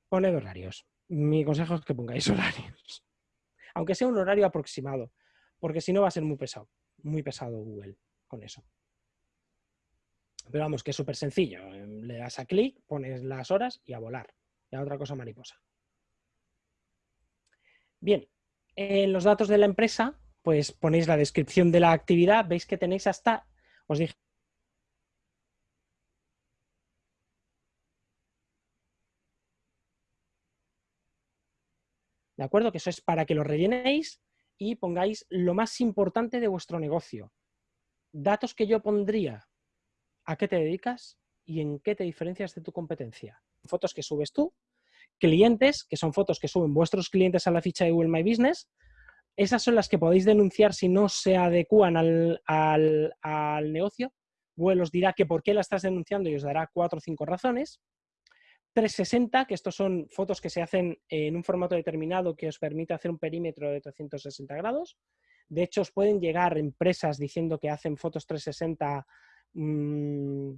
Poned horarios. Mi consejo es que pongáis horarios. Aunque sea un horario aproximado, porque si no va a ser muy pesado, muy pesado Google con eso. Pero vamos, que es súper sencillo. Le das a clic, pones las horas y a volar. Ya otra cosa mariposa. Bien, en los datos de la empresa, pues ponéis la descripción de la actividad, veis que tenéis hasta, os dije, ¿De acuerdo? Que eso es para que lo rellenéis y pongáis lo más importante de vuestro negocio. Datos que yo pondría. ¿A qué te dedicas? ¿Y en qué te diferencias de tu competencia? Fotos que subes tú, clientes, que son fotos que suben vuestros clientes a la ficha de Google My Business. Esas son las que podéis denunciar si no se adecúan al, negocio. Google os dirá que por qué la estás denunciando y os dará cuatro o cinco razones. 360, que estos son fotos que se hacen en un formato determinado que os permite hacer un perímetro de 360 grados. De hecho, os pueden llegar empresas diciendo que hacen fotos 360 mm,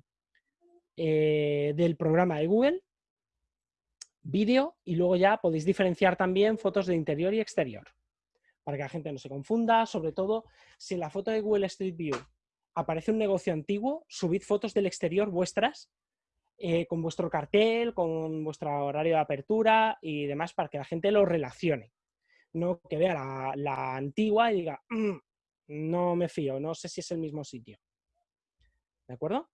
eh, del programa de Google vídeo y luego ya podéis diferenciar también fotos de interior y exterior para que la gente no se confunda, sobre todo si en la foto de Google Street View aparece un negocio antiguo, subid fotos del exterior vuestras eh, con vuestro cartel, con vuestro horario de apertura y demás para que la gente lo relacione. No que vea la, antigua y diga, mm, no me fío, no sé si es el mismo sitio. ¿De acuerdo?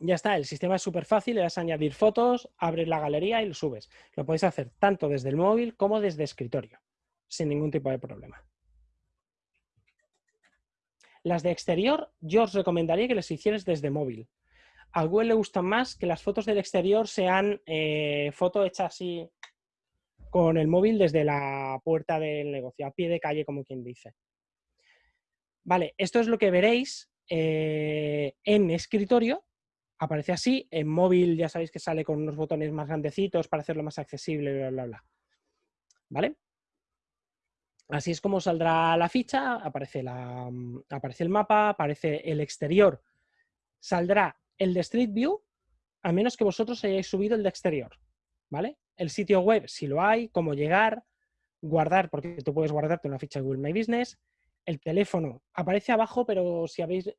Ya está, el sistema es súper fácil, le das a añadir fotos, abres la galería y lo subes. Lo podéis hacer tanto desde el móvil como desde escritorio, sin ningún tipo de problema. Las de exterior, yo os recomendaría que las hicierais desde móvil. A Google le gustan más que las fotos del exterior sean eh, foto hecha así con el móvil desde la puerta del negocio, a pie de calle, como quien dice. Vale, esto es lo que veréis eh, en escritorio aparece así. En móvil ya sabéis que sale con unos botones más grandecitos para hacerlo más accesible, bla, bla, bla. ¿Vale? Así es como saldrá la ficha, aparece, la, mm, aparece el mapa, aparece el exterior. Saldrá el de Street View, a menos que vosotros hayáis subido el de exterior. ¿Vale? El sitio web, si lo hay, cómo llegar, guardar, porque tú puedes guardarte una ficha de Google My Business. El teléfono aparece abajo, pero si habéis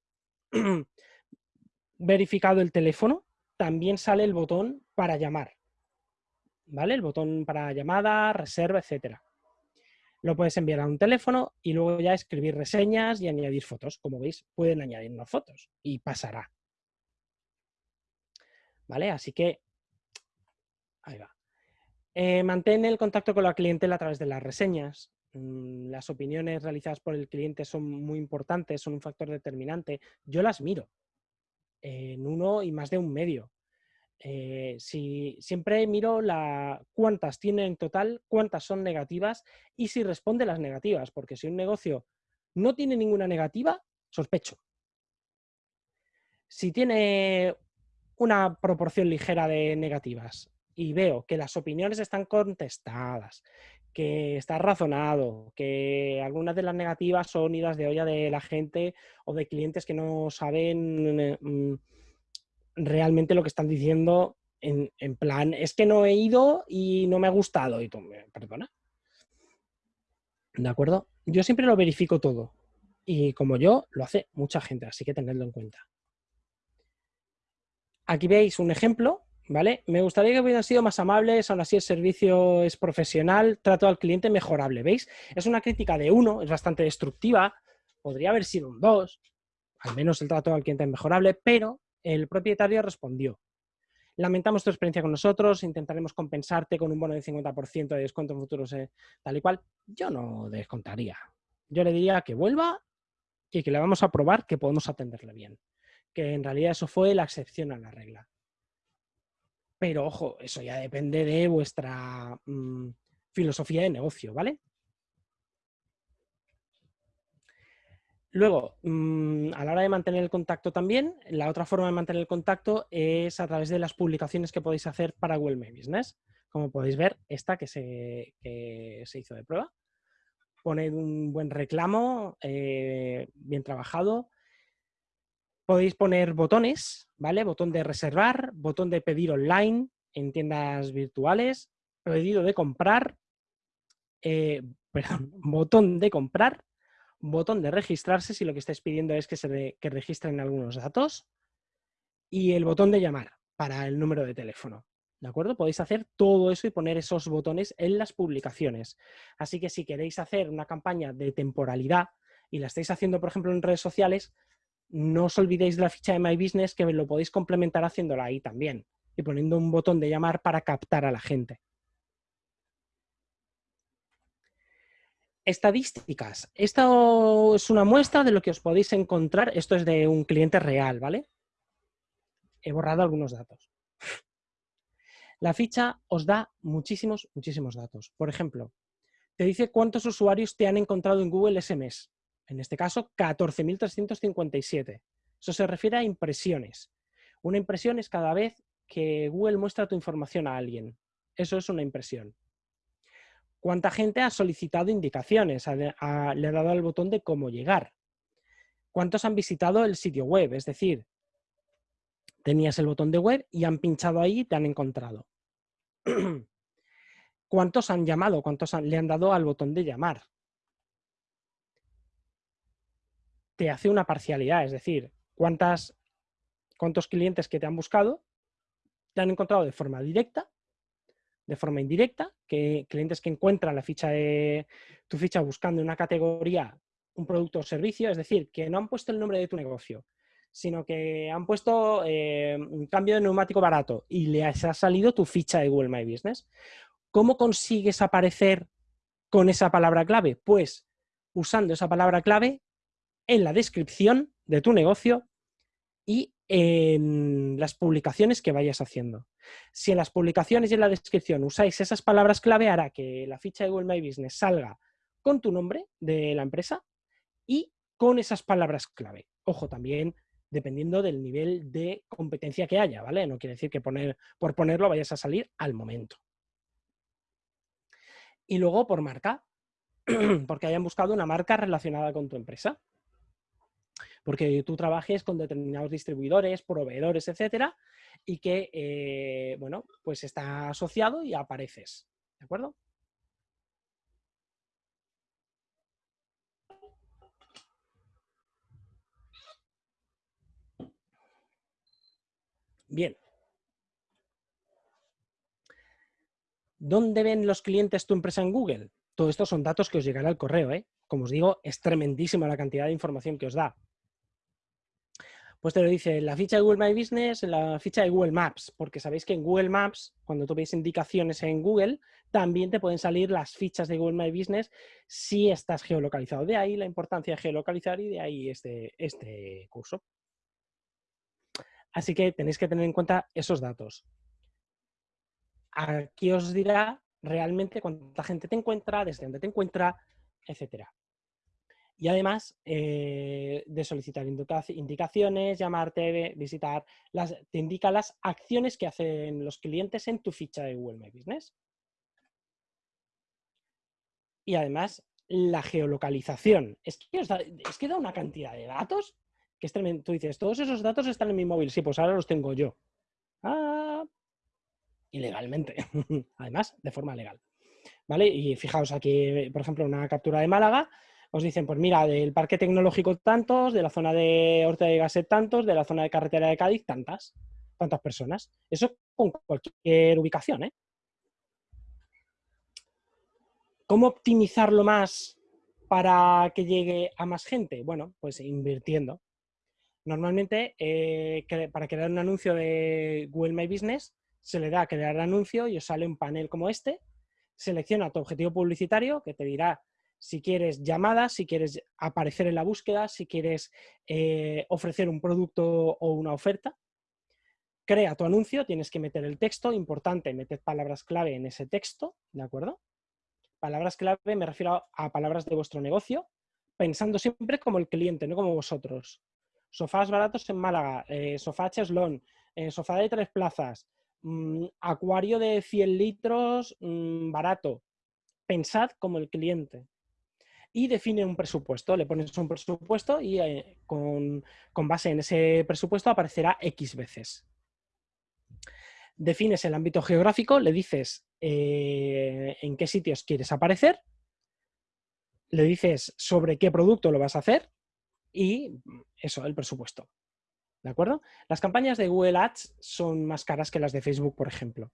verificado el teléfono, también sale el botón para llamar. ¿Vale? El botón para llamada, reserva, etcétera. Lo puedes enviar a un teléfono y luego ya escribir reseñas y añadir fotos. Como veis, pueden añadir unas fotos y pasará. ¿Vale? Así que, ahí va. Eh, mantén el contacto con la clientela a través de las reseñas. Mm, las opiniones realizadas por el cliente son muy importantes, son un factor determinante. Yo las miro en uno y más de un medio. Eh, si siempre miro cuántas tiene en total, cuántas son negativas y si responde las negativas, porque si un negocio no tiene ninguna negativa, sospecho. Si tiene una proporción ligera de negativas y veo que las opiniones están contestadas, que está razonado, que algunas de las negativas son idas de olla de la gente o de clientes que no saben eh, mm, realmente lo que están diciendo en, plan, es que no he ido y no me ha gustado. Y tú, perdona. ¿De acuerdo? Yo siempre lo verifico todo. Y como yo, lo hace mucha gente, así que tenedlo en cuenta. Aquí veis un ejemplo ¿vale? Me gustaría que hubieran sido más amables, aún así el servicio es profesional, trato al cliente mejorable, ¿veis? Es una crítica de uno, es bastante destructiva, podría haber sido un dos, al menos el trato al cliente es mejorable, pero el propietario respondió. Lamentamos tu experiencia con nosotros, intentaremos compensarte con un bono de 50% de descuento en futuros eh, tal y cual. Yo no descontaría. Yo le diría que vuelva y que le vamos a probar que podemos atenderle bien. Que en realidad eso fue la excepción a la regla. Pero ojo, eso ya depende de vuestra mm, filosofía de negocio, ¿vale? Luego, mm, a la hora de mantener el contacto también, la otra forma de mantener el contacto es a través de las publicaciones que podéis hacer para Google My Business. Como podéis ver, esta que se, se hizo de prueba. Poned un buen reclamo, eh, bien trabajado, Podéis poner botones, ¿vale? Botón de reservar, botón de pedir online en tiendas virtuales, pedido de comprar, eh, perdón, botón de comprar, botón de registrarse si lo que estáis pidiendo es que se que registren algunos datos y el botón de llamar para el número de teléfono. ¿De acuerdo? Podéis hacer todo eso y poner esos botones en las publicaciones. Así que si queréis hacer una campaña de temporalidad y la estáis haciendo, por ejemplo, en redes sociales, no os olvidéis de la ficha de My Business que lo podéis complementar haciéndola ahí también y poniendo un botón de llamar para captar a la gente. Estadísticas. Esto es una muestra de lo que os podéis encontrar. Esto es de un cliente real, ¿vale? He borrado algunos datos. La ficha os da muchísimos, muchísimos datos. Por ejemplo, te dice cuántos usuarios te han encontrado en Google SMS en este caso 14.357. Eso se refiere a impresiones. Una impresión es cada vez que Google muestra tu información a alguien. Eso es una impresión. ¿Cuánta gente ha solicitado indicaciones? le ha dado al botón de cómo llegar. ¿Cuántos han visitado el sitio web? Es decir, tenías el botón de web y han pinchado ahí y te han encontrado. ¿Cuántos han llamado? ¿Cuántos le han dado al botón de llamar? Te hace una parcialidad, es decir, cuántas, cuántos clientes que te han buscado te han encontrado de forma directa, de forma indirecta, que clientes que encuentran la ficha de tu ficha buscando una categoría, un producto o servicio, es decir, que no han puesto el nombre de tu negocio, sino que han puesto eh, un cambio de neumático barato y les ha salido tu ficha de Google My Business. ¿Cómo consigues aparecer con esa palabra clave? Pues usando esa palabra clave en la descripción de tu negocio y en las publicaciones que vayas haciendo. Si en las publicaciones y en la descripción usáis esas palabras clave, hará que la ficha de Google My Business salga con tu nombre de la empresa y con esas palabras clave. Ojo, también dependiendo del nivel de competencia que haya, ¿vale? No quiere decir que poner, por ponerlo vayas a salir al momento. Y luego por marca, porque hayan buscado una marca relacionada con tu empresa porque tú trabajes con determinados distribuidores, proveedores, etcétera, y que, eh, bueno, pues está asociado y apareces, ¿de acuerdo? Bien. ¿Dónde ven los clientes tu empresa en Google? Todo esto son datos que os llegará al correo, ¿eh? Como os digo, es tremendísima la cantidad de información que os da pues te lo dice la ficha de Google My Business, la ficha de Google Maps, porque sabéis que en Google Maps, cuando tú indicaciones en Google, también te pueden salir las fichas de Google My Business si estás geolocalizado. De ahí la importancia de geolocalizar y de ahí este, este curso. Así que tenéis que tener en cuenta esos datos. Aquí os dirá realmente cuánta gente te encuentra, desde dónde te encuentra, etcétera. Y además eh, de solicitar indicaciones, llamarte, visitar, te indica las acciones que hacen los clientes en tu ficha de Google My Business. y además la geolocalización. Es que, da, es que da una cantidad de datos que es tremendo. Tú dices, todos esos datos están en mi móvil. Sí, pues ahora los tengo yo. Ah, ilegalmente. además, de forma legal. ¿Vale? Y fijaos aquí, por ejemplo, una captura de Málaga, os dicen, pues mira, del parque tecnológico tantos, de la zona de Horta de Gasset tantos, de la zona de carretera de Cádiz tantas, tantas personas. Eso con cualquier ubicación, ¿eh? ¿Cómo optimizarlo más para que llegue a más gente? Bueno, pues invirtiendo. Normalmente, eh, para crear un anuncio de Google My Business, se le da a crear anuncio y os sale un panel como este. Selecciona tu objetivo publicitario, que te dirá si quieres llamadas, si quieres aparecer en la búsqueda, si quieres eh, ofrecer un producto o una oferta. Crea tu anuncio, tienes que meter el texto, importante, meter palabras clave en ese texto, ¿de acuerdo? Palabras clave me refiero a, palabras de vuestro negocio, pensando siempre como el cliente, no como vosotros. Sofás baratos en Málaga, eh, sofá cheslón, eh, sofá de tres plazas, mm, acuario de 100 litros mm, barato. Pensad como el cliente. Y define un presupuesto, le pones un presupuesto y eh, con, con base en ese presupuesto aparecerá X veces defines el ámbito geográfico, le dices eh, en qué sitios quieres aparecer, le dices sobre qué producto lo vas a hacer y eso, el presupuesto. ¿De acuerdo? Las campañas de Google Ads son más caras que las de Facebook, por ejemplo.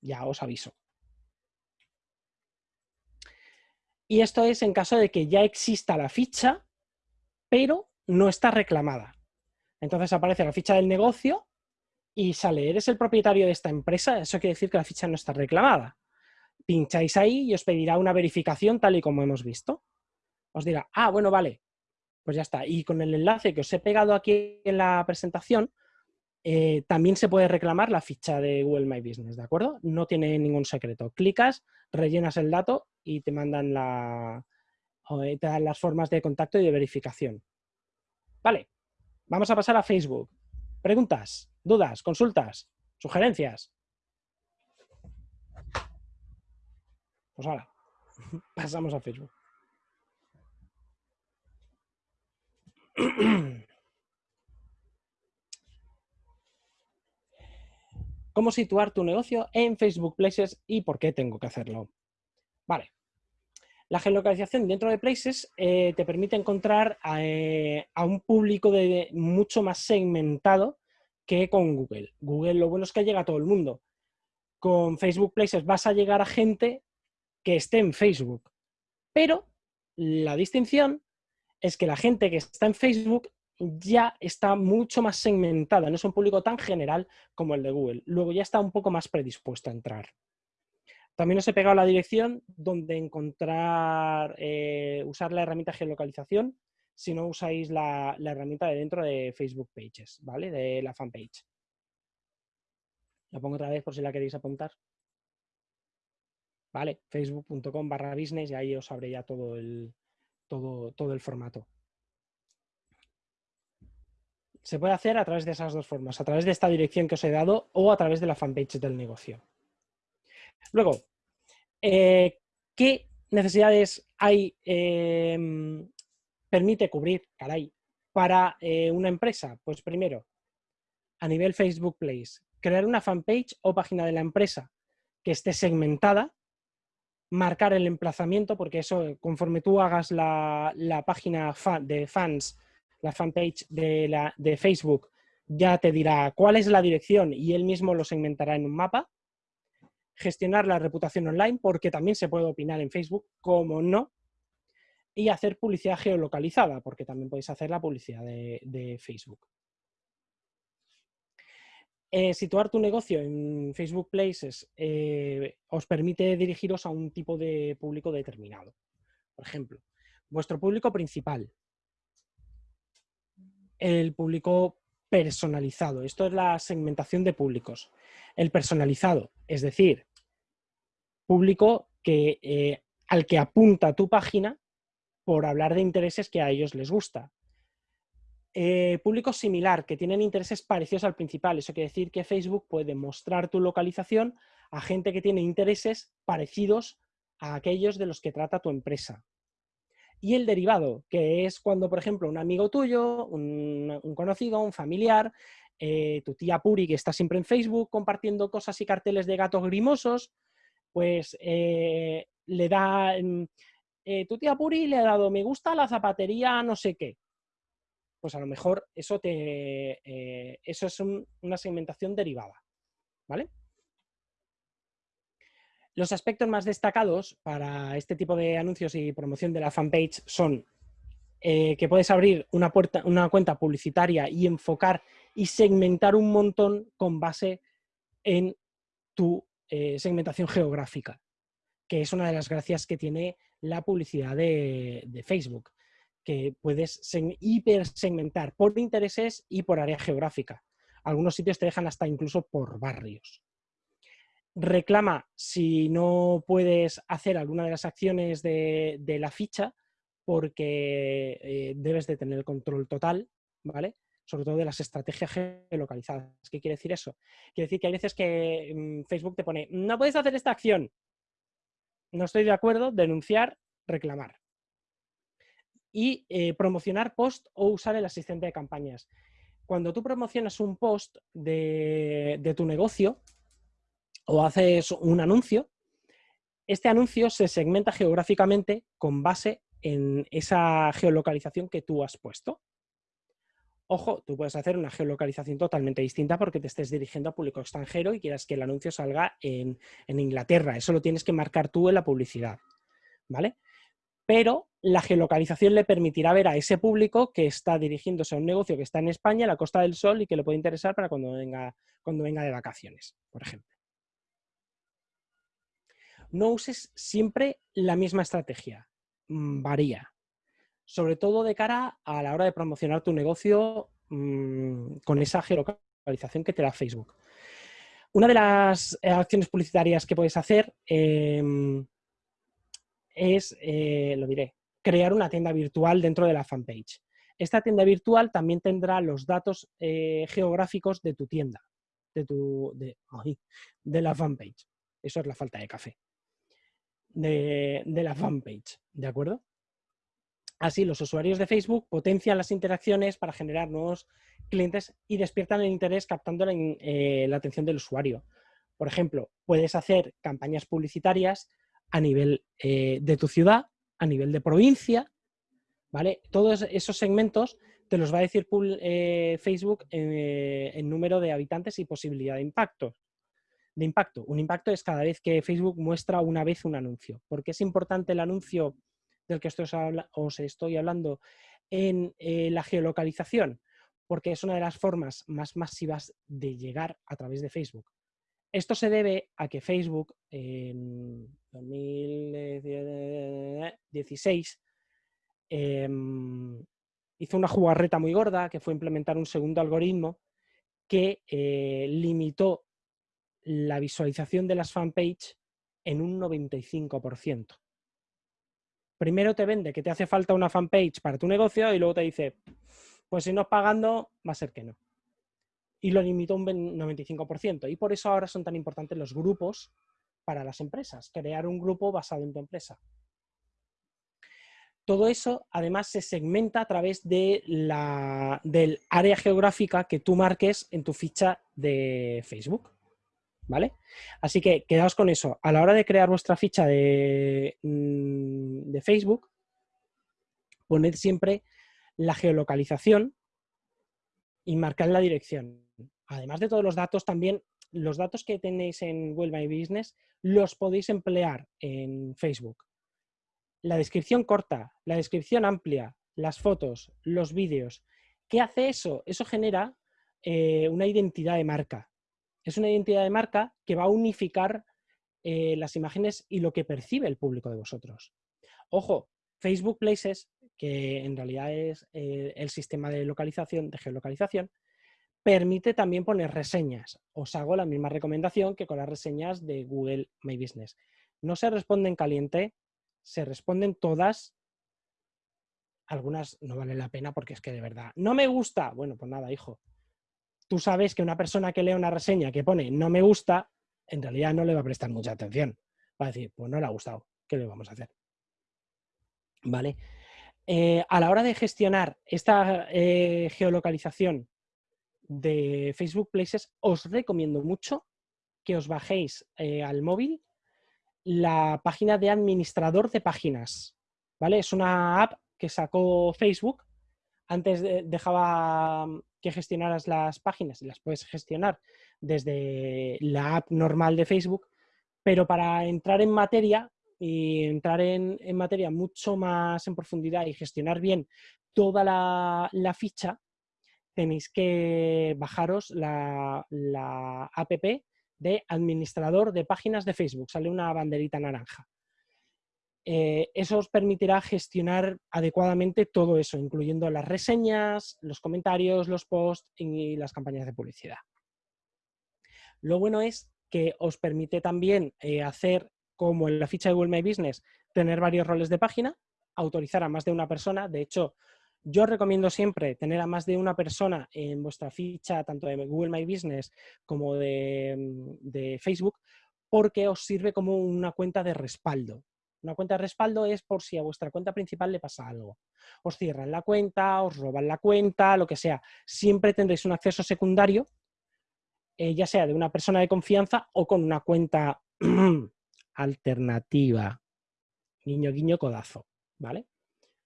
Ya os aviso. Y esto es en caso de que ya exista la ficha, pero no está reclamada. Entonces aparece la ficha del negocio y sale, eres el propietario de esta empresa, eso quiere decir que la ficha no está reclamada. Pincháis ahí y os pedirá una verificación tal y como hemos visto. Os dirá, ah, bueno, vale, pues ya está. Y con el enlace que os he pegado aquí en la presentación, eh, también se puede reclamar la ficha de Google My Business, ¿de acuerdo? No tiene ningún secreto. Clicas, rellenas el dato y te mandan la, las formas de contacto y de verificación. Vale, vamos a pasar a Facebook. Preguntas dudas, consultas, sugerencias. Pues ahora, pasamos a Facebook. ¿Cómo situar tu negocio en Facebook Places y por qué tengo que hacerlo? Vale. La geolocalización dentro de Places eh, te permite encontrar eh, a un público mucho más segmentado que con Google. Google lo bueno es que llega a todo el mundo. Con Facebook Places vas a llegar a gente que esté en Facebook. Pero la distinción es que la gente que está en Facebook ya está mucho más segmentada, no es un público tan general como el de Google. Luego ya está un poco más predispuesto a entrar. También os he pegado la dirección donde encontrar, eh, usar la herramienta geolocalización si no usáis la, herramienta de dentro de Facebook Pages, ¿vale? De la fanpage. La pongo otra vez por si la queréis apuntar. ¿Vale? Facebook.com barra business y ahí os abre ya todo el, todo, todo el formato. Se puede hacer a través de esas dos formas, a través de esta dirección que os he dado o a través de la fanpage del negocio. Luego, eh, ¿qué necesidades hay em, permite cubrir, caray, para eh, una empresa? Pues primero, a nivel Facebook Place, crear una fanpage o página de la empresa que esté segmentada, marcar el emplazamiento, porque eso, conforme tú hagas la, página de fans, la fanpage de, la, de Facebook, ya te dirá cuál es la dirección y él mismo lo segmentará en un mapa. Gestionar la reputación online, porque también se puede opinar en Facebook, como no, y hacer publicidad geolocalizada, porque también podéis hacer la publicidad de, Facebook. Eh, situar tu negocio en Facebook Places eh, os permite dirigiros a un tipo de público determinado. Por ejemplo, vuestro público principal, el público personalizado. Esto es la segmentación de públicos. El personalizado, es decir, público que, eh, al que apunta tu página por hablar de intereses que a ellos les gusta. Eh, público similar, que tienen intereses parecidos al principal. Eso quiere decir que Facebook puede mostrar tu localización a gente que tiene intereses parecidos a aquellos de los que trata tu empresa. Y el derivado, que es cuando, por ejemplo, un amigo tuyo, un, conocido, un familiar, eh, tu tía Puri, que está siempre en Facebook compartiendo cosas y carteles de gatos grimosos, pues eh, le da, mm, eh, tu tía Puri le ha dado me gusta la zapatería no sé qué. Pues a lo mejor eso, te, eso es una segmentación derivada. ¿Vale? Los aspectos más destacados para este tipo de anuncios y promoción de la fanpage son eh, que puedes abrir una, cuenta publicitaria y enfocar y segmentar un montón con base en tu eh, segmentación geográfica, que es una de las gracias que tiene la publicidad de, de Facebook, que puedes hiper segmentar por intereses y por área geográfica. Algunos sitios te dejan hasta incluso por barrios reclama si no puedes hacer alguna de las acciones de, la ficha porque eh, debes de tener el control total, ¿vale? Sobre todo de las estrategias geolocalizadas. ¿Qué quiere decir eso? Quiere decir que hay veces que mm, Facebook te pone, no puedes hacer esta acción. No estoy de acuerdo, denunciar, reclamar. Y eh, promocionar post o usar el asistente de campañas. Cuando tú promocionas un post de tu negocio, o haces un anuncio, este anuncio se segmenta geográficamente con base en esa geolocalización que tú has puesto. Ojo, tú puedes hacer una geolocalización totalmente distinta porque te estés dirigiendo a público extranjero y quieras que el anuncio salga en, en Inglaterra. Eso lo tienes que marcar tú en la publicidad. ¿Vale? Pero la geolocalización le permitirá ver a ese público que está dirigiéndose a un negocio que está en España, a la Costa del Sol, y que le puede interesar para cuando venga, cuando venga de vacaciones, por ejemplo no uses siempre la misma estrategia, mm, varía. Sobre todo de cara a la hora de promocionar tu negocio mm, con esa geolocalización que te da Facebook. Una de las eh, acciones publicitarias que puedes hacer em, es, eh, lo diré, crear una tienda virtual dentro de la fanpage. Esta tienda virtual también tendrá los datos eh, geográficos de tu tienda, de, tu, de la fanpage. Eso es la falta de café de, la fanpage, ¿de acuerdo? Así, los usuarios de Facebook potencian las interacciones para generar nuevos clientes y despiertan el interés captando la, eh, atención del usuario. Por ejemplo, puedes hacer campañas publicitarias a nivel eh, de tu ciudad, a nivel de provincia, ¿vale? Todos esos segmentos te los va a decir eh, Facebook en número de habitantes y posibilidad de impacto de impacto. Un impacto es cada vez que Facebook muestra una vez un anuncio. ¿Por qué es importante el anuncio del que os estoy hablando en eh, la geolocalización? Porque es una de las formas más masivas de llegar a través de Facebook. Esto se debe a que Facebook en 2016 em, hizo una jugarreta muy gorda, que fue implementar un segundo algoritmo que eh, limitó la visualización de las fanpage en un 95%. Primero te vende que te hace falta una fanpage para tu negocio y luego te dice, pues si no es pagando, va a ser que no. Y lo limitó un 95%. Y por eso ahora son tan importantes los grupos para las empresas. Crear un grupo basado en tu empresa. Todo eso, además, se segmenta a través de la, del área geográfica que tú marques en tu ficha de Facebook. ¿Vale? Así que quedaos con eso. A la hora de crear vuestra ficha de, mm, de Facebook, poned siempre la geolocalización y marcad la dirección. Además de todos los datos, también los datos que tenéis en Well My Business los podéis emplear en Facebook. La descripción corta, la descripción amplia, las fotos, los vídeos. ¿Qué hace eso? Eso genera eh, una identidad de marca es una identidad de marca que va a unificar eh, las imágenes y lo que percibe el público de vosotros. Ojo, Facebook Places, que en realidad es eh, el sistema de localización, de geolocalización, permite también poner reseñas. Os hago la misma recomendación que con las reseñas de Google My Business. No se responden caliente, se responden todas. Algunas no valen la pena porque es que de verdad, no me gusta. Bueno, pues nada, hijo, tú sabes que una persona que lee una reseña que pone no me gusta, en realidad no le va a prestar mucha atención. Va a decir, pues no le ha gustado. ¿qué le vamos a hacer? ¿Vale? Eh, a la hora de gestionar esta eh, geolocalización de Facebook Places, os recomiendo mucho que os bajéis eh, al móvil la página de administrador de páginas. ¿Vale? Es una app que sacó Facebook. Antes dejaba que gestionaras las páginas y las puedes gestionar desde la app normal de Facebook, pero para entrar en materia y entrar en, materia mucho más en profundidad y gestionar bien toda la, ficha, tenéis que bajaros la, la, app de administrador de páginas de Facebook. Sale una banderita naranja. Eh, eso os permitirá gestionar adecuadamente todo eso, incluyendo las reseñas, los comentarios, los posts y las campañas de publicidad. Lo bueno es que os permite también eh, hacer, como en la ficha de Google My Business, tener varios roles de página, autorizar a más de una persona. De hecho, yo recomiendo siempre tener a más de una persona en vuestra ficha, tanto de Google My Business como de, de Facebook, porque os sirve como una cuenta de respaldo. Una cuenta de respaldo es por si a vuestra cuenta principal le pasa algo. Os cierran la cuenta, os roban la cuenta, lo que sea. Siempre tendréis un acceso secundario, eh, ya sea de una persona de confianza o con una cuenta alternativa. Guiño, guiño, codazo. ¿Vale?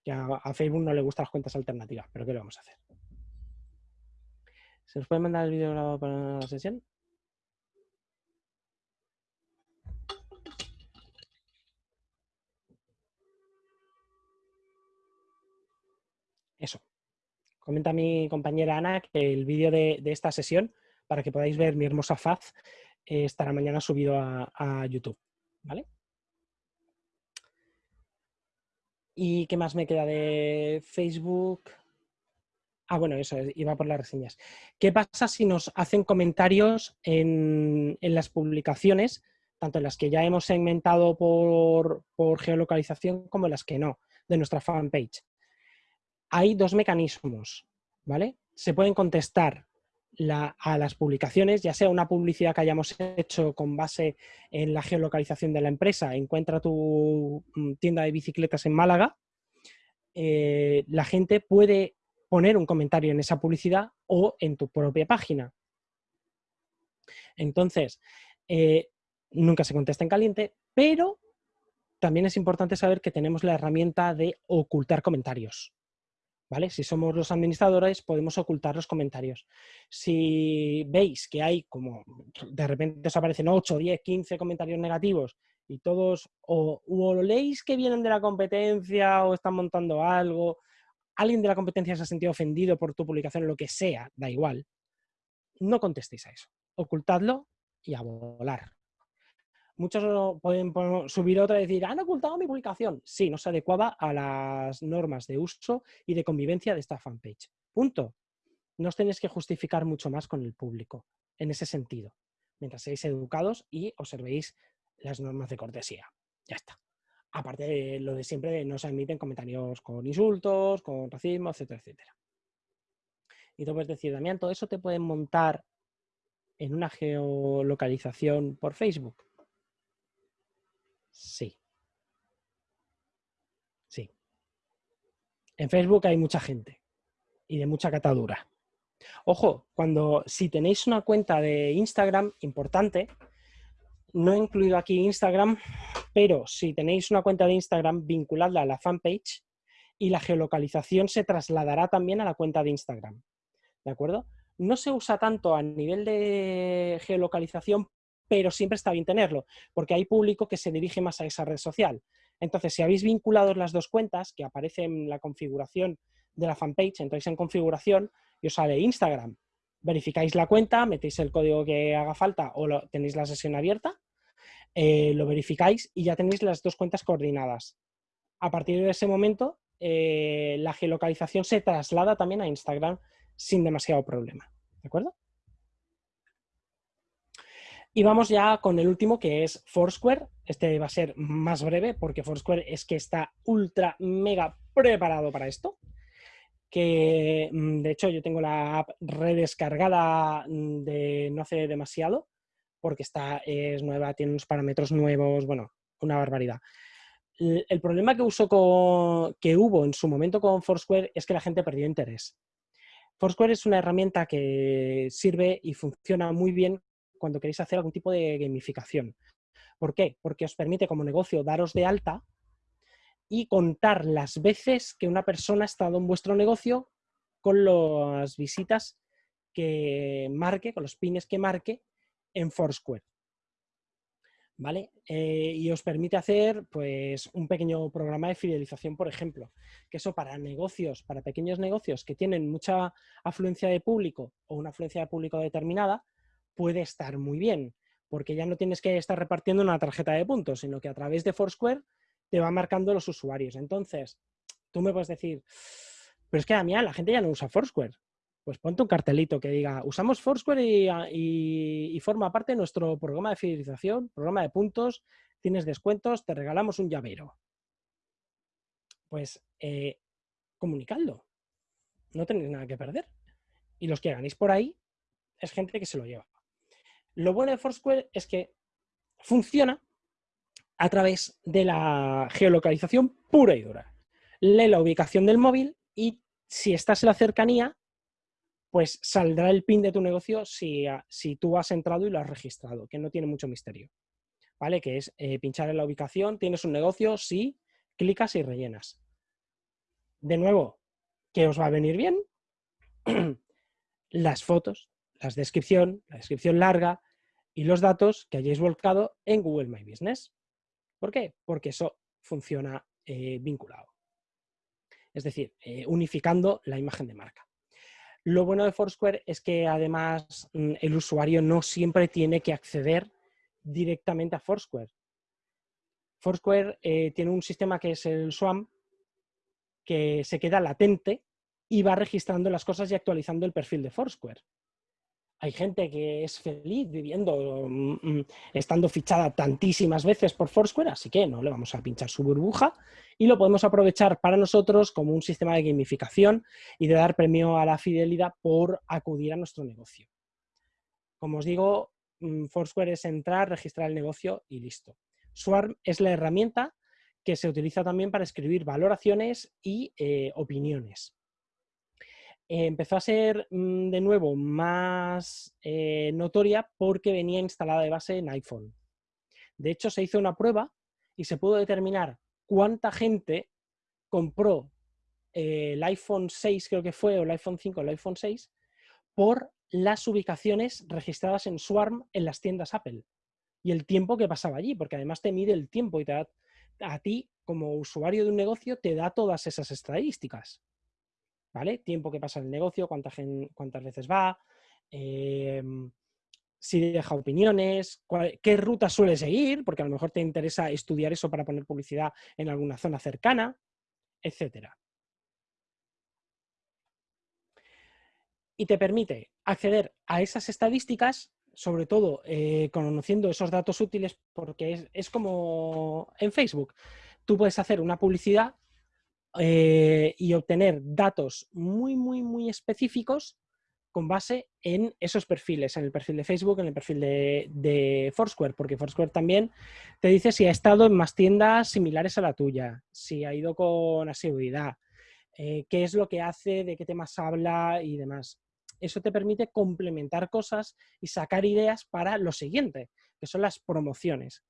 Que a, Facebook no le gustan las cuentas alternativas, pero ¿qué le vamos a hacer? ¿Se nos puede mandar el vídeo grabado para la sesión? Eso. Comenta mi compañera Ana que el vídeo de, esta sesión, para que podáis ver mi hermosa faz, eh, estará mañana subido a, YouTube. ¿Vale? ¿Y qué más me queda de Facebook? Ah, bueno, eso, iba por las reseñas. ¿Qué pasa si nos hacen comentarios en, las publicaciones, tanto en las que ya hemos segmentado por, por, geolocalización como en las que no, de nuestra fanpage? Hay dos mecanismos, ¿vale? Se pueden contestar a las publicaciones, ya sea una publicidad que hayamos hecho con base en la geolocalización de la empresa, encuentra tu mm, tienda de bicicletas en Málaga, eh, la gente puede poner un comentario en esa publicidad o en tu propia página. Entonces, eh, nunca se contesta en caliente, pero también es importante saber que tenemos la herramienta de ocultar comentarios. ¿Vale? Si somos los administradores, podemos ocultar los comentarios. Si veis que hay como de repente os aparecen 8, 10, 15 comentarios negativos y todos o, o leéis que vienen de la competencia o están montando algo, alguien de la competencia se ha sentido ofendido por tu publicación, lo que sea, da igual, no contestéis a eso. Ocultadlo y a volar. Muchos pueden subir otra y decir, han ocultado mi publicación. Sí, no se adecuaba a las normas de uso y de convivencia de esta fanpage. Punto. No os tenéis que justificar mucho más con el público en ese sentido, mientras seáis educados y observéis las normas de cortesía. Ya está. Aparte de lo de siempre, no se admiten comentarios con insultos, con racismo, etcétera, etcétera. Y tú puedes decir, Damián, todo eso te pueden montar en una geolocalización por Facebook. Sí. Sí. En Facebook hay mucha gente y de mucha catadura. Ojo, cuando si tenéis una cuenta de Instagram importante, no he incluido aquí Instagram, pero si tenéis una cuenta de Instagram, vinculadla a la fanpage y la geolocalización se trasladará también a la cuenta de Instagram. ¿De acuerdo? No se usa tanto a nivel de geolocalización pero siempre está bien tenerlo, porque hay público que se dirige más a esa red social. Entonces, si habéis vinculado las dos cuentas, que aparece en la configuración de la fanpage, entráis en configuración y os sale Instagram. Verificáis la cuenta, metéis el código que haga falta o tenéis la sesión abierta, eh, lo verificáis y ya tenéis las dos cuentas coordinadas. A partir de ese momento, eh, la geolocalización se traslada también a Instagram sin demasiado problema. ¿De acuerdo? Y vamos ya con el último, que es Foursquare. Este va a ser más breve porque Foursquare es que está ultra, mega preparado para esto. Que mm, de hecho yo tengo la app redescargada mm, de no hace demasiado porque está, es nueva, tiene unos parámetros nuevos, bueno, una barbaridad. el problema que, que hubo en su momento con Foursquare es que la gente perdió interés. Foursquare es una herramienta que sirve y funciona muy bien cuando queréis hacer algún tipo de gamificación. ¿Por qué? Porque os permite como negocio daros de alta y contar las veces que una persona ha estado en vuestro negocio con las visitas que marque, con los pines que marque en Foursquare. ¿Vale? Eh, y os permite hacer pues, un pequeño programa de fidelización, por ejemplo. Que eso para negocios, para pequeños negocios que tienen mucha afluencia de público o una afluencia de público determinada, puede estar muy bien, porque ya no tienes que estar repartiendo una tarjeta de puntos, sino que a través de Foursquare te va marcando los usuarios. Entonces, tú me puedes decir, pero es que mí la gente ya no usa Foursquare pues ponte un cartelito que diga, usamos Foursquare ah, y, forma parte de nuestro programa de fidelización, programa de puntos, tienes descuentos, te regalamos un llavero. Pues eh, comunicadlo. No tenéis nada que perder. Y los que ganéis por ahí es gente que se lo lleva. Lo bueno de Foursquare es que funciona a través de la geolocalización pura y dura. Lee la ubicación del móvil y si estás en la cercanía, pues saldrá el PIN de tu negocio si, si, tú has entrado y lo has registrado, que no tiene mucho misterio. ¿Vale? Que es eh, pinchar en la ubicación, tienes un negocio, sí, clicas y rellenas. De nuevo, ¿qué os va a venir bien? Las fotos, la descripción, la descripción larga y los datos que hayáis volcado en Google My Business. ¿Por qué? Porque eso funciona eh, vinculado. Es decir, eh, unificando la imagen de marca. Lo bueno de Foursquare es que además mm, el usuario no siempre tiene que acceder directamente a Foursquare. Foursquare eh, tiene un sistema que es el SWAM, que se queda latente y va registrando las cosas y actualizando el perfil de Foursquare hay gente que es feliz viviendo, mm, mm, estando fichada tantísimas veces por Foursquare, así que no le vamos a pinchar su burbuja y lo podemos aprovechar para nosotros como un sistema de gamificación y de dar premio a la fidelidad por acudir a nuestro negocio. Como os digo, mm, Foursquare es entrar, registrar el negocio y listo. Swarm es la herramienta que se utiliza también para escribir valoraciones y eh, opiniones empezó a ser mm, de nuevo más eh, notoria porque venía instalada de base en iPhone. De hecho, se hizo una prueba y se pudo determinar cuánta gente compró eh, el iPhone 6, creo que fue, o el iPhone 5 o el iPhone 6, por las ubicaciones registradas en Swarm en las tiendas Apple y el tiempo que pasaba allí, porque además te mide el tiempo y te da, a ti, como usuario de un negocio, te da todas esas estadísticas. ¿Vale? Tiempo que pasa en el negocio, cuántas veces va, em, si deja opiniones, qué ruta suele seguir, porque a lo mejor te interesa estudiar eso para poner publicidad en alguna zona cercana, etcétera. Y te permite acceder a esas estadísticas, sobre todo eh, conociendo esos datos útiles, porque es como en Facebook. Tú puedes hacer una publicidad eh, y obtener datos muy, muy, muy específicos con base en esos perfiles, en el perfil de Facebook, en el perfil de, Foursquare, porque Foursquare también te dice si ha estado en más tiendas similares a la tuya, si ha ido con asiduidad, eh, qué es lo que hace, de qué temas habla y demás. Eso te permite complementar cosas y sacar ideas para lo siguiente, que son las promociones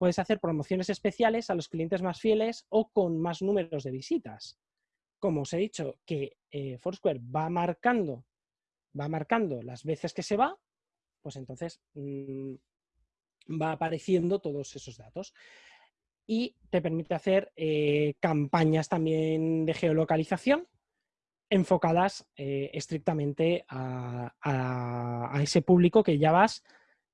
puedes hacer promociones especiales a los clientes más fieles o con más números de visitas. Como os he dicho, que eh, Foursquare va marcando, va marcando las veces que se va, pues entonces mm, va apareciendo todos esos datos. Y te permite hacer eh, campañas también de geolocalización enfocadas eh, estrictamente a, a, ese público que ya vas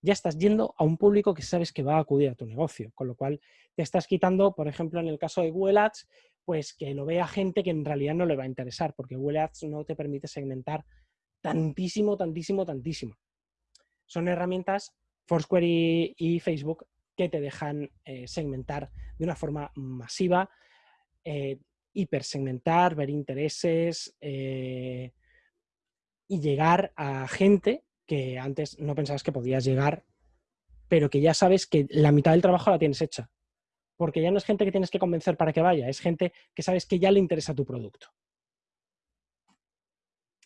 ya estás yendo a un público que sabes que va a acudir a tu negocio, con lo cual te estás quitando, por ejemplo, en el caso de Google Ads, pues que lo vea gente que en realidad no le va a interesar, porque Google Ads no te permite segmentar tantísimo, tantísimo, tantísimo. Son herramientas, Foursquare y, Facebook, que te dejan eh, segmentar de una forma masiva, eh, hipersegmentar, ver intereses eh, y llegar a gente que antes no pensabas que podías llegar, pero que ya sabes que la mitad del trabajo la tienes hecha. porque ya no es gente que tienes que convencer para que vaya, es gente que sabes que ya le interesa tu producto.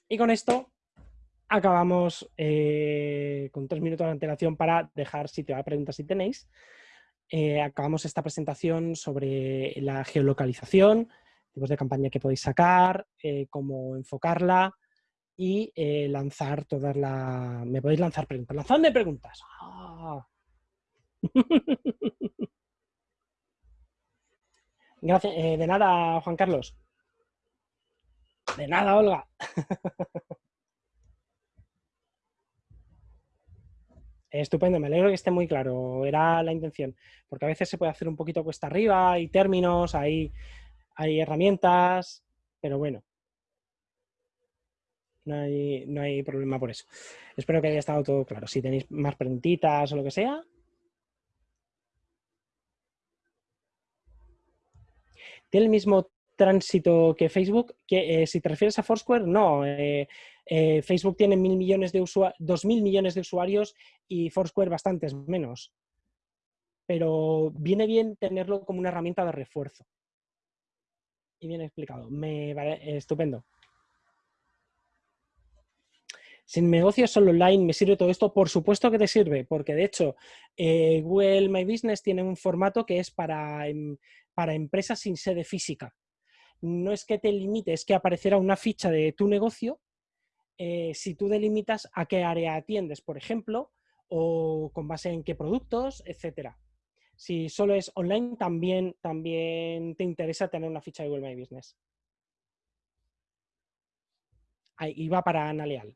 Y con esto acabamos eh, con tres minutos de antelación para dejar sitio a preguntas si tenéis. Eh, acabamos esta presentación sobre la geolocalización, tipos de campaña que podéis sacar, eh, cómo enfocarla y lanzar todas las... Me podéis lanzar preguntas. ¡Lanzadme preguntas! ¡Ah! Gracias. de nada, Juan Carlos. De nada, Olga. Estupendo, me alegro que esté muy claro, era la intención, porque a veces se puede hacer un poquito cuesta arriba, hay términos, hay, hay herramientas, pero bueno, no hay, no hay problema por eso. Espero que haya estado todo claro. Si tenéis más preguntitas o lo que sea. Tiene el mismo tránsito que Facebook, que eh, si te refieres a Foursquare, no. Eh, eh, Facebook tiene mil millones de dos mil millones de usuarios y Foursquare bastantes menos. Pero viene bien tenerlo como una herramienta de refuerzo. Y bien explicado. Me estupendo. Sin negocios solo online, ¿me sirve todo esto? Por supuesto que te sirve, porque de hecho Google My Business tiene un formato que es para, em, para empresas sin sede física no es que te limite, es que aparecerá una ficha de tu negocio eh, si tú delimitas a qué área atiendes, por ejemplo, o con base en qué productos, etcétera. Si solo es online, también, también te interesa tener una ficha de Google My Business. Ahí va para Ana Leal.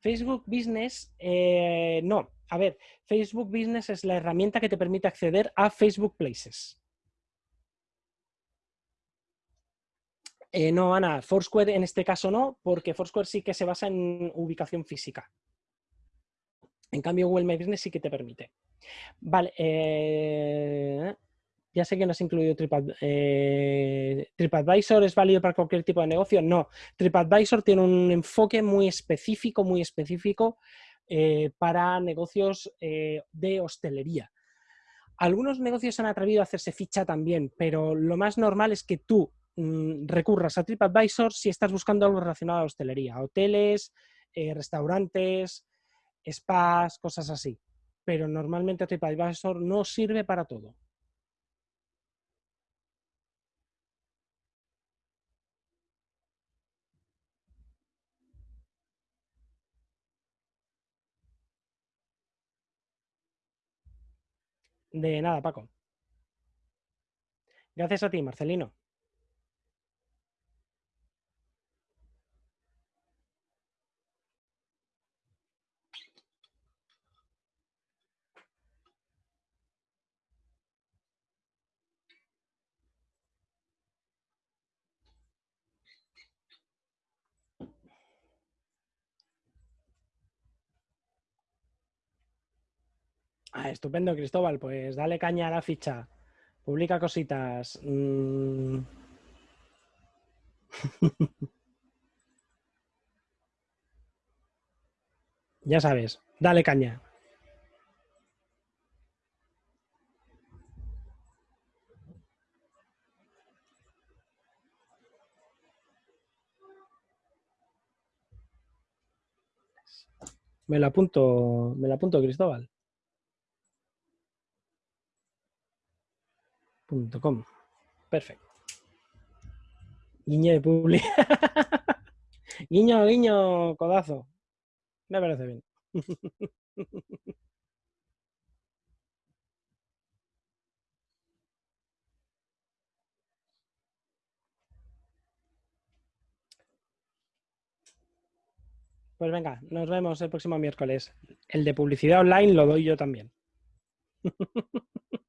Facebook Business, eh, no. A ver, Facebook Business es la herramienta que te permite acceder a Facebook Places. Eh, no, Ana, Foursquare en este caso no, porque Foursquare sí que se basa en ubicación física. En cambio, Google My Business sí que te permite. Vale, eh, ya sé que no has incluido eh, TripAdvisor. ¿Es válido para cualquier tipo de negocio? No. TripAdvisor tiene un enfoque muy específico, muy específico eh, para negocios eh, de hostelería. Algunos negocios han atrevido a hacerse ficha también, pero lo más normal es que tú mm, recurras a TripAdvisor si estás buscando algo relacionado a hostelería, hoteles, restaurantes, spas, cosas así. Pero normalmente TripAdvisor no sirve para todo. De nada, Paco. Gracias a ti, Marcelino. Ah, estupendo, Cristóbal. Pues dale caña a la ficha. Publica cositas. Mm. ya sabes, dale caña. Me lo apunto, me lo apunto, Cristóbal. Perfecto. Guiño de publi. guiño, guiño, codazo. Me parece bien. Pues venga, nos vemos el próximo miércoles. El de publicidad online lo doy yo también.